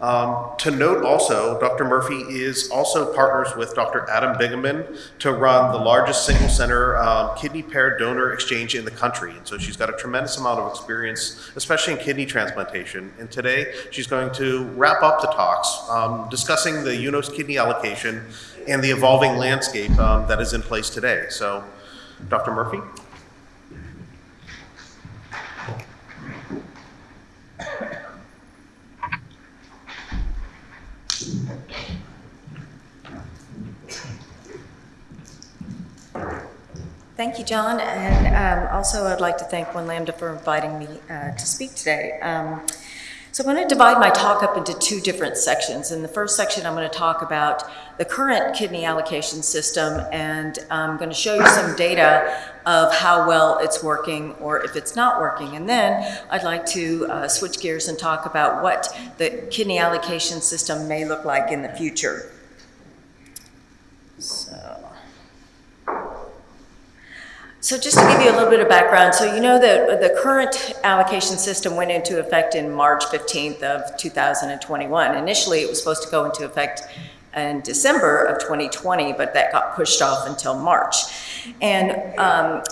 Um, to note also, Dr. Murphy is also partners with Dr. Adam Bingaman to run the largest single center um, kidney pair donor exchange in the country. And so she's got a tremendous amount of experience, especially in kidney transplantation. And today she's going to wrap up the talks um, discussing the UNOS kidney allocation and the evolving landscape um, that is in place today. So, Dr. Murphy? Thank you, John, and um, also I'd like to thank One Lambda for inviting me uh, to speak today. Um, so I'm going to divide my talk up into two different sections. In the first section, I'm going to talk about the current kidney allocation system, and I'm going to show you some data of how well it's working or if it's not working. And then I'd like to uh, switch gears and talk about what the kidney allocation system may look like in the future. So. So just to give you a little bit of background, so you know that the current allocation system went into effect in March 15th of 2021. Initially, it was supposed to go into effect in December of 2020, but that got pushed off until March. And um,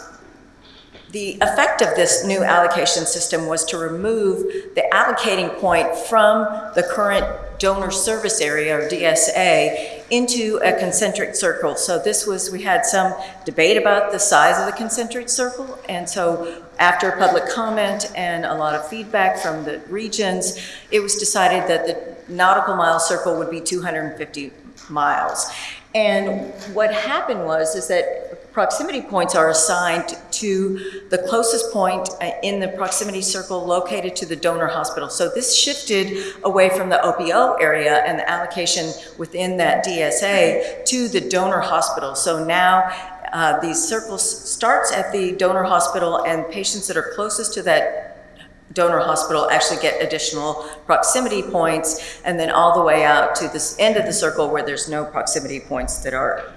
the effect of this new allocation system was to remove the allocating point from the current donor service area or DSA into a concentric circle. So this was, we had some debate about the size of the concentric circle. And so after public comment and a lot of feedback from the regions, it was decided that the nautical mile circle would be 250 miles. And what happened was is that proximity points are assigned to the closest point uh, in the proximity circle located to the donor hospital. So this shifted away from the OPO area and the allocation within that DSA to the donor hospital. So now uh, these circles starts at the donor hospital and patients that are closest to that donor hospital actually get additional proximity points and then all the way out to this end of the circle where there's no proximity points that are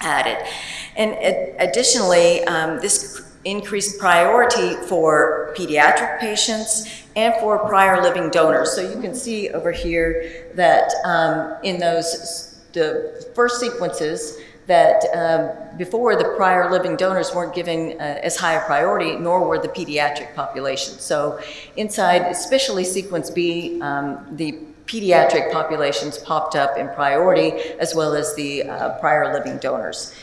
added. And additionally, um, this increased priority for pediatric patients and for prior living donors. So you can see over here that um, in those, the first sequences, that um, before the prior living donors weren't given uh, as high a priority, nor were the pediatric population. So inside, especially sequence B, um, the pediatric populations popped up in priority, as well as the uh, prior living donors.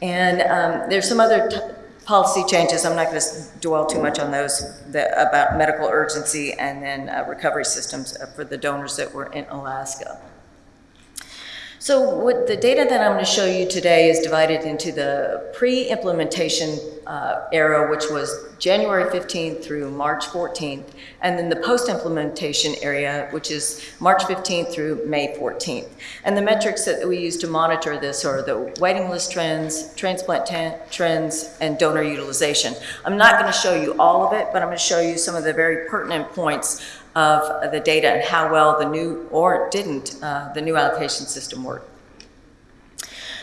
And um, there's some other policy changes, I'm not going to dwell too much on those, that- about medical urgency and then uh, recovery systems uh, for the donors that were in Alaska. So the data that I'm going to show you today is divided into the pre-implementation uh, era, which was January 15th through March 14th, and then the post-implementation area, which is March 15th through May 14th. And the metrics that we use to monitor this are the waiting list trends, transplant trends, and donor utilization. I'm not going to show you all of it, but I'm going to show you some of the very pertinent points of the data and how well the new, or didn't, uh, the new allocation system work.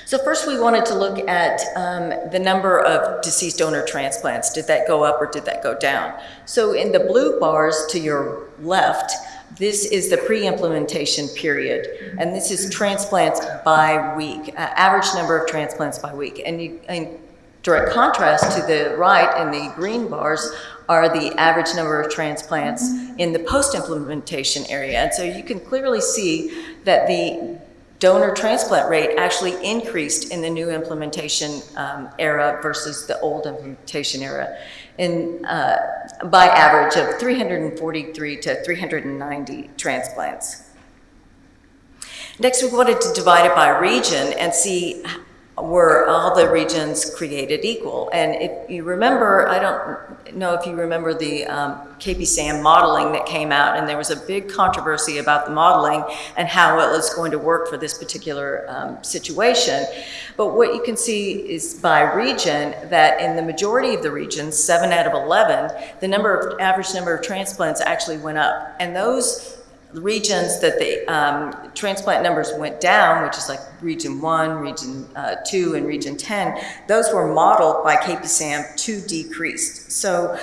So first, we wanted to look at um, the number of deceased donor transplants. Did that go up or did that go down? So in the blue bars to your left, this is the pre-implementation period, and this is transplants by week, uh, average number of transplants by week. And you, in direct contrast to the right in the green bars are the average number of transplants in the post-implementation area. And so you can clearly see that the donor transplant rate actually increased in the new implementation um, era versus the old implementation era in, uh, by average of 343 to 390 transplants. Next, we wanted to divide it by region and see were all the regions created equal. And if you remember, I don't know if you remember the um, KP-SAM modeling that came out, and there was a big controversy about the modeling and how it was going to work for this particular um, situation. But what you can see is by region that in the majority of the regions, seven out of 11, the number of average number of transplants actually went up. And those regions that the um, transplant numbers went down, which is like region one, region uh, two, and region 10, those were modeled by KPSAM to decrease. So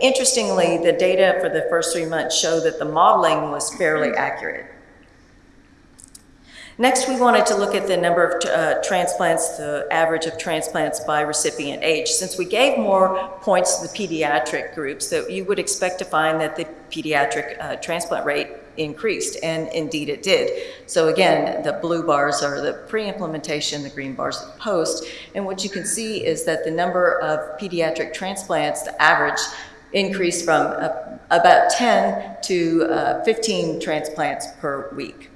interestingly, the data for the first three months show that the modeling was fairly accurate. Next, we wanted to look at the number of uh, transplants, the average of transplants by recipient age. Since we gave more points to the pediatric groups, that you would expect to find that the pediatric uh, transplant rate increased, and indeed it did. So again, the blue bars are the pre-implementation, the green bars are the post, and what you can see is that the number of pediatric transplants, the average, increased from uh, about 10 to uh, 15 transplants per week.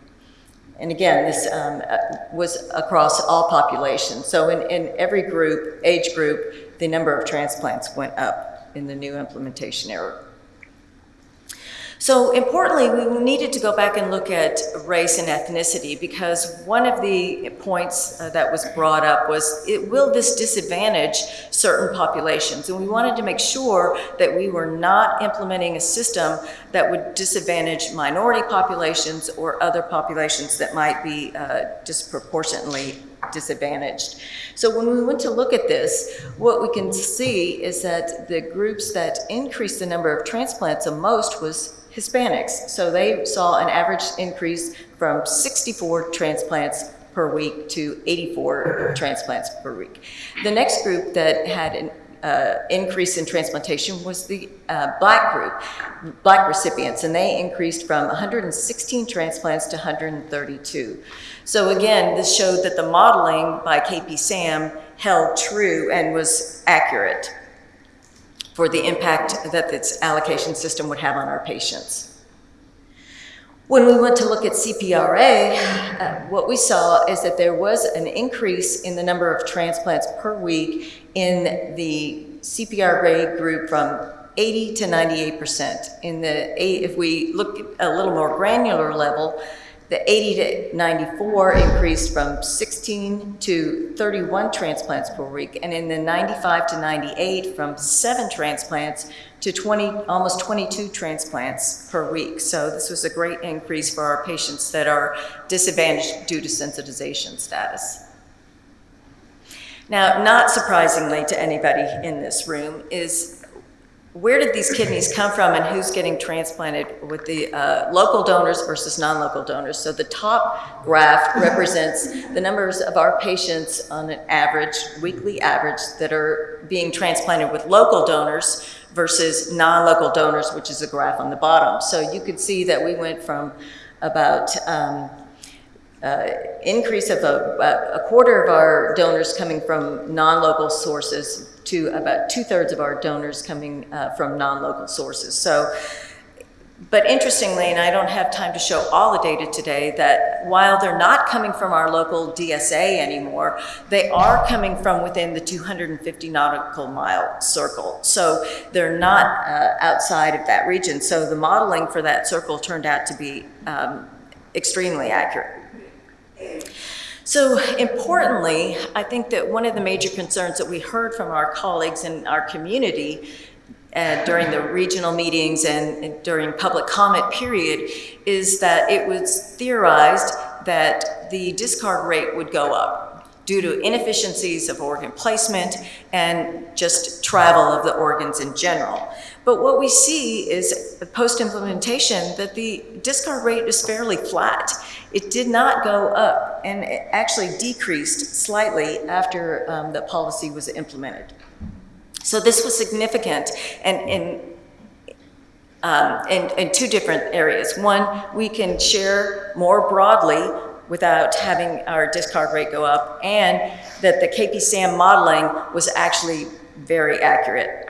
And again, this um, uh, was across all populations. So in, in every group, age group, the number of transplants went up in the new implementation era. So importantly, we needed to go back and look at race and ethnicity because one of the points uh, that was brought up was, it, will this disadvantage certain populations? And we wanted to make sure that we were not implementing a system that would disadvantage minority populations or other populations that might be uh, disproportionately disadvantaged. So when we went to look at this, what we can see is that the groups that increased the number of transplants the most was Hispanics. So they saw an average increase from 64 transplants per week to 84 transplants per week. The next group that had an uh, increase in transplantation was the uh, black group, black recipients, and they increased from 116 transplants to 132. So again, this showed that the modeling by KP-SAM held true and was accurate for the impact that its allocation system would have on our patients. When we went to look at CPRA, uh, what we saw is that there was an increase in the number of transplants per week in the CPRA group from 80 to 98%. In the, if we look at a little more granular level, the 80 to 94 increased from 16 to 31 transplants per week, and in the 95 to 98 from seven transplants to 20, almost 22 transplants per week. So this was a great increase for our patients that are disadvantaged due to sensitization status. Now, not surprisingly to anybody in this room is where did these kidneys come from and who's getting transplanted with the uh, local donors versus non-local donors. So the top graph represents the numbers of our patients on an average, weekly average, that are being transplanted with local donors versus non-local donors, which is a graph on the bottom. So you could see that we went from about um, uh, increase of a, a quarter of our donors coming from non-local sources to about two-thirds of our donors coming uh, from non-local sources. So, but interestingly, and I don't have time to show all the data today, that while they're not coming from our local DSA anymore, they are coming from within the 250 nautical mile circle. So they're not uh, outside of that region. So the modeling for that circle turned out to be um, extremely accurate. So importantly, I think that one of the major concerns that we heard from our colleagues in our community uh, during the regional meetings and, and during public comment period is that it was theorized that the discard rate would go up due to inefficiencies of organ placement and just travel of the organs in general. But what we see is post-implementation that the discard rate is fairly flat. It did not go up and it actually decreased slightly after um, the policy was implemented. So this was significant and, um, in, in two different areas. One, we can share more broadly without having our discard rate go up, and that the KP-SAM modeling was actually very accurate.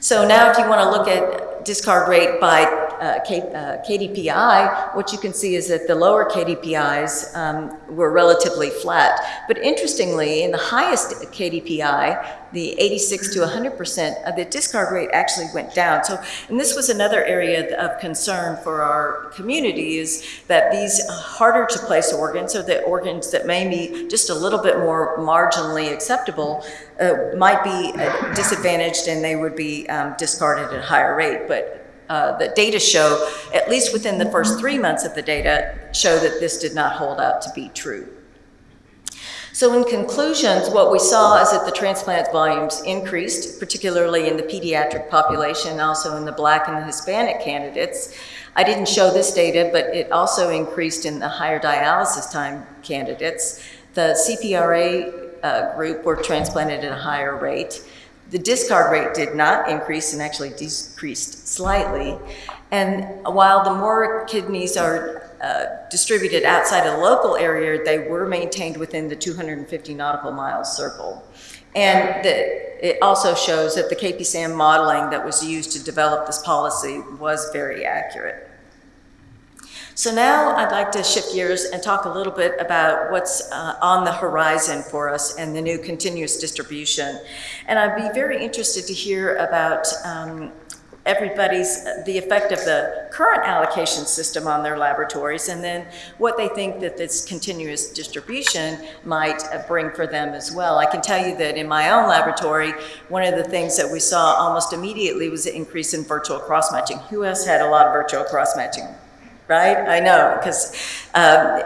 So now if you want to look at discard rate by uh, K, uh, KDPI, what you can see is that the lower KDPIs um, were relatively flat. But interestingly, in the highest KDPI, the 86 to 100%, uh, the discard rate actually went down. So, and this was another area of concern for our community is that these harder to place organs, or the organs that may be just a little bit more marginally acceptable, uh, might be uh, disadvantaged and they would be um, discarded at a higher rate. But uh, the data show, at least within the first three months of the data, show that this did not hold out to be true. So in conclusions, what we saw is that the transplant volumes increased, particularly in the pediatric population, also in the black and the Hispanic candidates. I didn't show this data, but it also increased in the higher dialysis time candidates. The CPRA uh, group were transplanted at a higher rate. The discard rate did not increase and actually decreased slightly. And while the more kidneys are uh, distributed outside the local area, they were maintained within the 250 nautical miles circle. And the, it also shows that the KP-SAM modeling that was used to develop this policy was very accurate. So now I'd like to shift gears and talk a little bit about what's uh, on the horizon for us and the new continuous distribution. And I'd be very interested to hear about um, everybody's, the effect of the current allocation system on their laboratories, and then what they think that this continuous distribution might uh, bring for them as well. I can tell you that in my own laboratory, one of the things that we saw almost immediately was an increase in virtual cross-matching. Who else had a lot of virtual cross-matching? Right? I know, because um,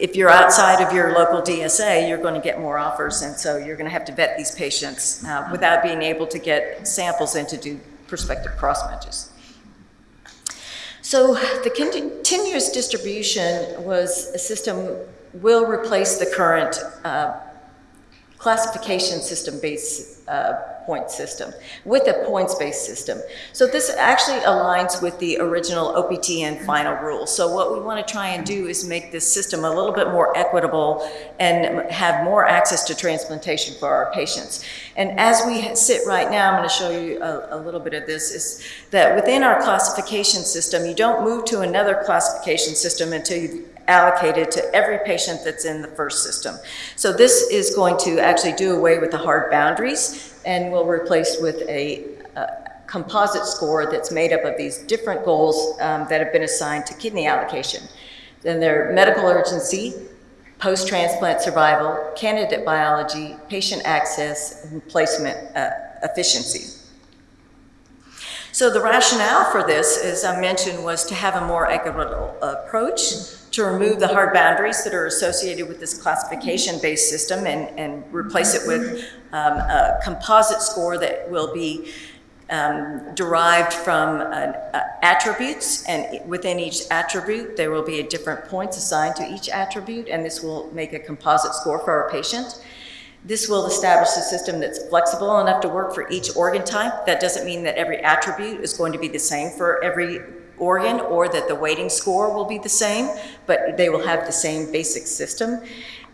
if you're outside of your local DSA, you're going to get more offers, and so you're going to have to vet these patients uh, without being able to get samples in to do prospective cross-matches. So the continuous distribution was a system will replace the current uh, classification system based uh, point system with a points-based system. So this actually aligns with the original OPTN final rule. So what we want to try and do is make this system a little bit more equitable and have more access to transplantation for our patients. And as we sit right now, I'm going to show you a, a little bit of this, is that within our classification system, you don't move to another classification system until you've allocated to every patient that's in the first system. So this is going to actually do away with the hard boundaries and will replace with a, a composite score that's made up of these different goals um, that have been assigned to kidney allocation. Then there are medical urgency, post-transplant survival, candidate biology, patient access, and placement uh, efficiency. So the rationale for this, as I mentioned, was to have a more equitable approach to remove the hard boundaries that are associated with this classification-based system and, and replace it with um, a composite score that will be um, derived from uh, attributes, and within each attribute, there will be a different points assigned to each attribute, and this will make a composite score for our patient. This will establish a system that's flexible enough to work for each organ type. That doesn't mean that every attribute is going to be the same for every organ or that the weighting score will be the same, but they will have the same basic system.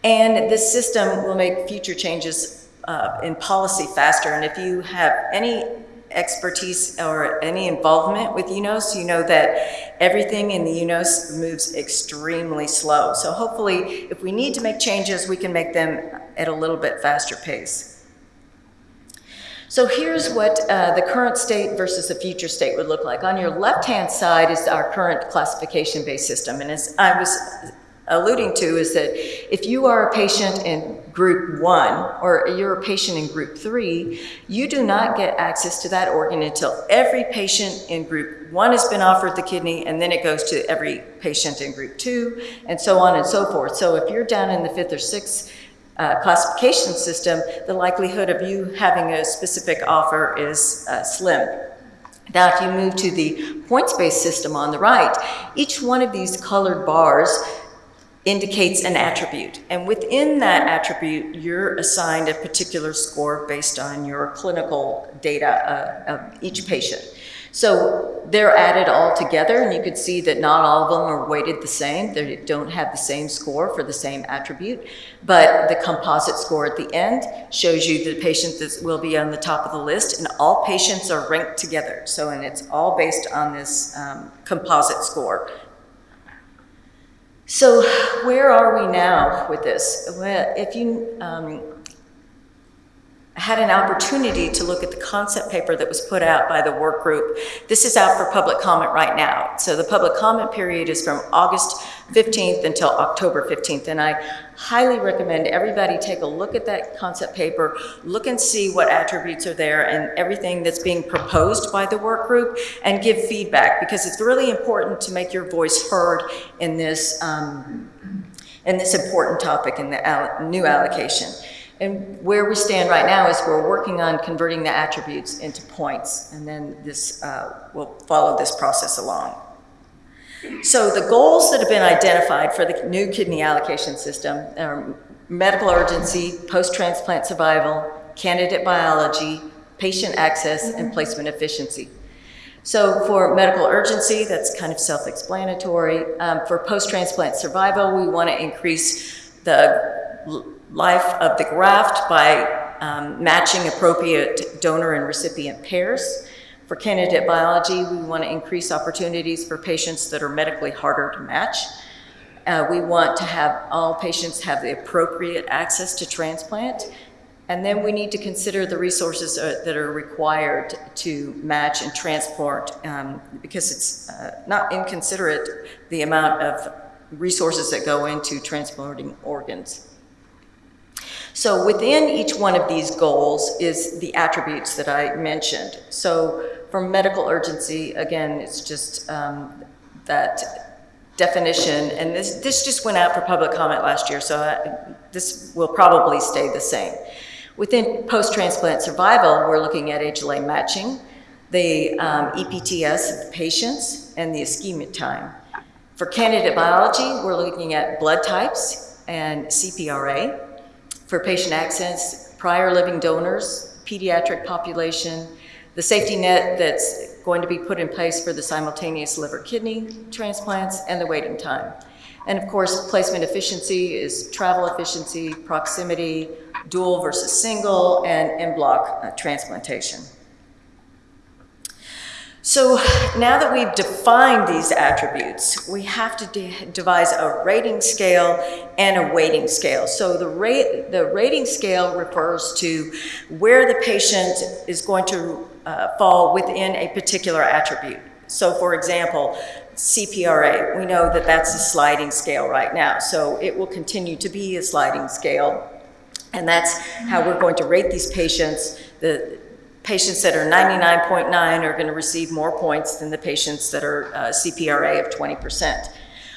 And this system will make future changes uh, in policy faster. And if you have any expertise or any involvement with UNOS, you know that everything in the UNOS moves extremely slow. So hopefully, if we need to make changes, we can make them at a little bit faster pace. So here's what uh, the current state versus the future state would look like. On your left-hand side is our current classification-based system. And as I was alluding to is that if you are a patient in group one or you're a patient in group three, you do not get access to that organ until every patient in group one has been offered the kidney and then it goes to every patient in group two and so on and so forth. So if you're down in the fifth or sixth uh, classification system, the likelihood of you having a specific offer is uh, slim. Now, if you move to the points-based system on the right, each one of these colored bars indicates an attribute. And within that attribute, you're assigned a particular score based on your clinical data uh, of each patient. So they're added all together, and you can see that not all of them are weighted the same. They don't have the same score for the same attribute, but the composite score at the end shows you the patient that will be on the top of the list, and all patients are ranked together. So, and it's all based on this um, composite score. So where are we now with this? Well, if you um, had an opportunity to look at the concept paper that was put out by the work group. This is out for public comment right now. So the public comment period is from August 15th until October 15th. And I highly recommend everybody take a look at that concept paper, look and see what attributes are there and everything that's being proposed by the work group and give feedback because it's really important to make your voice heard in this, um, in this important topic in the new allocation. And where we stand right now is we're working on converting the attributes into points, and then this uh, will follow this process along. So the goals that have been identified for the new kidney allocation system are medical urgency, post-transplant survival, candidate biology, patient access, and placement efficiency. So for medical urgency, that's kind of self-explanatory. Um, for post-transplant survival, we want to increase the life of the graft by um, matching appropriate donor and recipient pairs. For candidate biology, we want to increase opportunities for patients that are medically harder to match. Uh, we want to have all patients have the appropriate access to transplant. And then we need to consider the resources uh, that are required to match and transport um, because it's uh, not inconsiderate the amount of resources that go into transporting organs. So within each one of these goals is the attributes that I mentioned. So for medical urgency, again, it's just um, that definition, and this, this just went out for public comment last year, so I, this will probably stay the same. Within post-transplant survival, we're looking at HLA matching, the um, EPTS of the patients, and the ischemic time. For candidate biology, we're looking at blood types and CPRA. For patient access, prior living donors, pediatric population, the safety net that's going to be put in place for the simultaneous liver kidney transplants, and the waiting time. And of course, placement efficiency is travel efficiency, proximity, dual versus single, and en bloc uh, transplantation. So now that we've defined these attributes, we have to de devise a rating scale and a weighting scale. So the, rate, the rating scale refers to where the patient is going to uh, fall within a particular attribute. So for example, CPRA, we know that that's a sliding scale right now. So it will continue to be a sliding scale. And that's how we're going to rate these patients. The, patients that are 99.9 are going to receive more points than the patients that are uh, CPRA of 20%.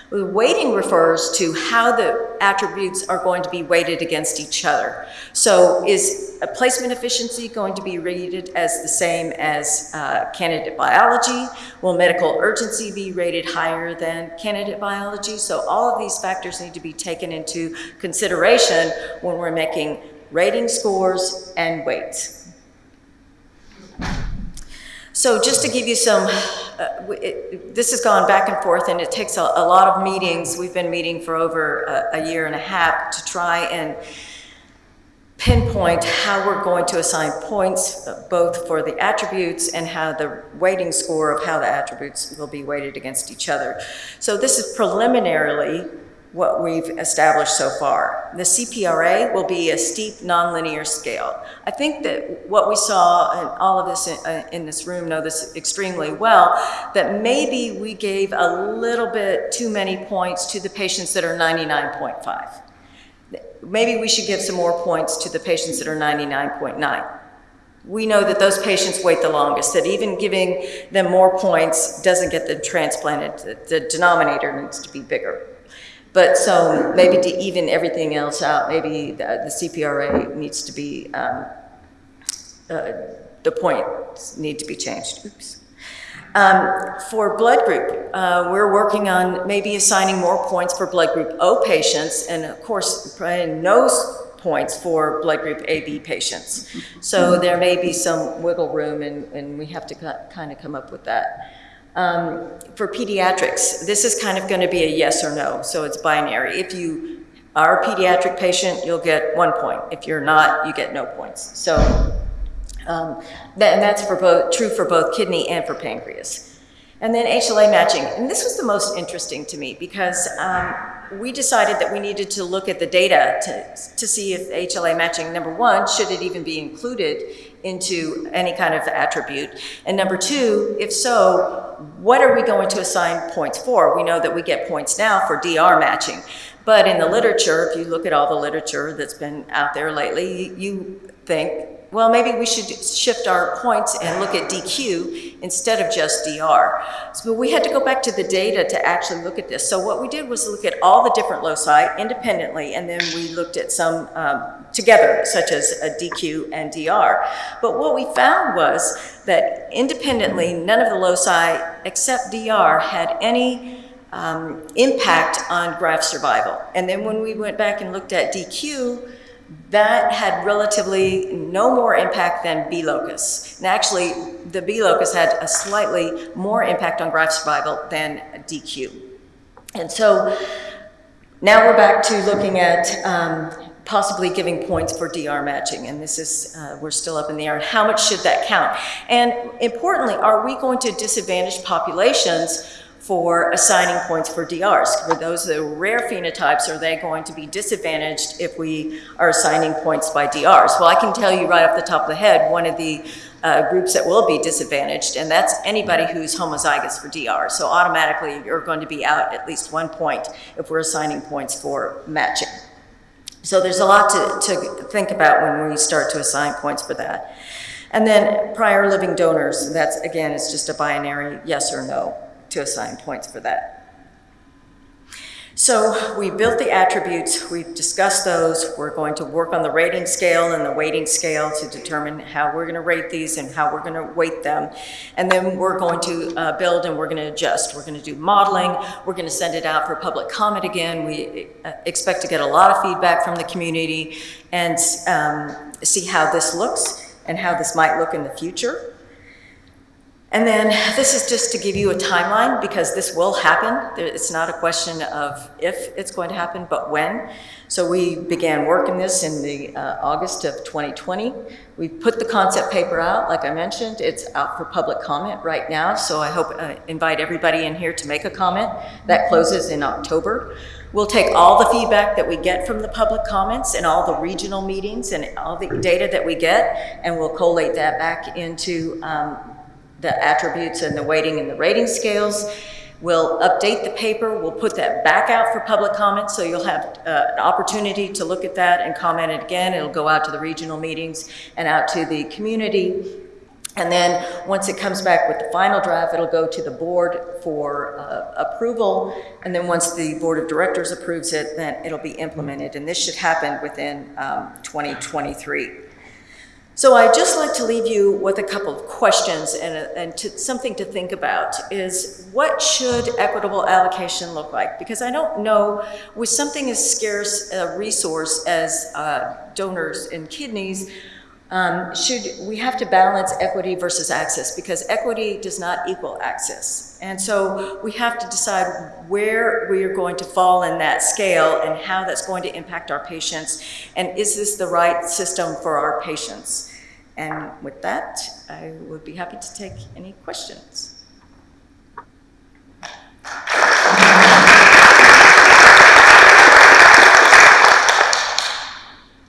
The weighting refers to how the attributes are going to be weighted against each other. So is a placement efficiency going to be rated as the same as uh, candidate biology? Will medical urgency be rated higher than candidate biology? So all of these factors need to be taken into consideration when we're making rating scores and weights. So just to give you some, uh, it- this has gone back and forth, and it takes a a lot of meetings. We've been meeting for over a a year and a half to try and pinpoint how we're going to assign points, uh, both for the attributes and how the weighting score of how the attributes will be weighted against each other. So this is preliminarily what we've established so far. The CPRA will be a steep nonlinear scale. I think that what we saw, and all of us in, uh, in this room know this extremely well, that maybe we gave a little bit too many points to the patients that are 99.5 maybe we should give some more points to the patients that are 99.9. We know that those patients wait the longest, that even giving them more points doesn't get them transplanted. The- The denominator needs to be bigger. But so maybe to even everything else out, maybe the the CPRA needs to be, um, uh, the points need to be changed. Oops. Um, For blood group, uh, we're working on maybe assigning more points for blood group O patients, and of course, no points for blood group AB patients. So there may be some wiggle room, and, and we have to kind of come up with that. Um, For pediatrics, this is kind of going to be a yes or no, so it's binary. If you are a pediatric patient, you'll get one point. If you're not, you get no points. So um, that- And that's for both, true for both kidney and for pancreas. And then HLA matching, and this was the most interesting to me because um, we decided that we needed to look at the data to, to see if HLA matching, number one, should it even be included into any kind of attribute? And number two, if so, what are we going to assign points for? We know that we get points now for DR matching. But in the literature, if you look at all the literature that's been out there lately, you think, well, maybe we should shift our points and look at DQ instead of just DR. So we had to go back to the data to actually look at this. So what we did was look at all the different loci independently, and then we looked at some um, together, such as a DQ and DR. But what we found was that independently, none of the loci except DR had any um, impact on graft survival. And then when we went back and looked at DQ, that had relatively no more impact than B locus. And actually, the B locus had a slightly more impact on graft survival than DQ. And so now we're back to looking at um, possibly giving points for DR matching, and this is, uh, we're still up in the air. How much should that count? And importantly, are we going to disadvantage populations for assigning points for DRs? For those that are rare phenotypes, are they going to be disadvantaged if we are assigning points by DRs? Well, I can tell you right off the top of the head, one of the uh, groups that will be disadvantaged, and that's anybody who's homozygous for DR. So automatically, you're going to be out at least one point if we're assigning points for matching. So there's a lot to, to think about when we start to assign points for that. And then prior living donors, that's, again, it's just a binary yes or no to assign points for that. So we built the attributes, we've discussed those, we're going to work on the rating scale and the weighting scale to determine how we're gonna rate these and how we're gonna weight them. And then we're going to uh, build and we're gonna adjust. We're gonna do modeling, we're gonna send it out for public comment again. We uh, expect to get a lot of feedback from the community and um, see how this looks and how this might look in the future. And then this is just to give you a timeline because this will happen. It's not a question of if it's going to happen, but when. So we began working this in the uh, August of 2020. We put the concept paper out, like I mentioned. It's out for public comment right now. So I hope, uh, invite everybody in here to make a comment. That closes in October. We'll take all the feedback that we get from the public comments and all the regional meetings and all the data that we get, and we'll collate that back into um, the attributes and the weighting and the rating scales. We'll update the paper, we'll put that back out for public comment, so you'll have uh, an opportunity to look at that and comment it again. It'll go out to the regional meetings and out to the community. And then, once it comes back with the final draft, it'll go to the board for uh, approval. And then, once the board of directors approves it, then it'll be implemented. And this should happen within um, 2023. So I'd just like to leave you with a couple of questions and, and to, something to think about is what should equitable allocation look like? Because I don't know, with something as scarce a resource as uh, donors and kidneys, Um, Should, we have to balance equity versus access, because equity does not equal access. And so we have to decide where we are going to fall in that scale and how that's going to impact our patients, and is this the right system for our patients? And with that, I would be happy to take any questions.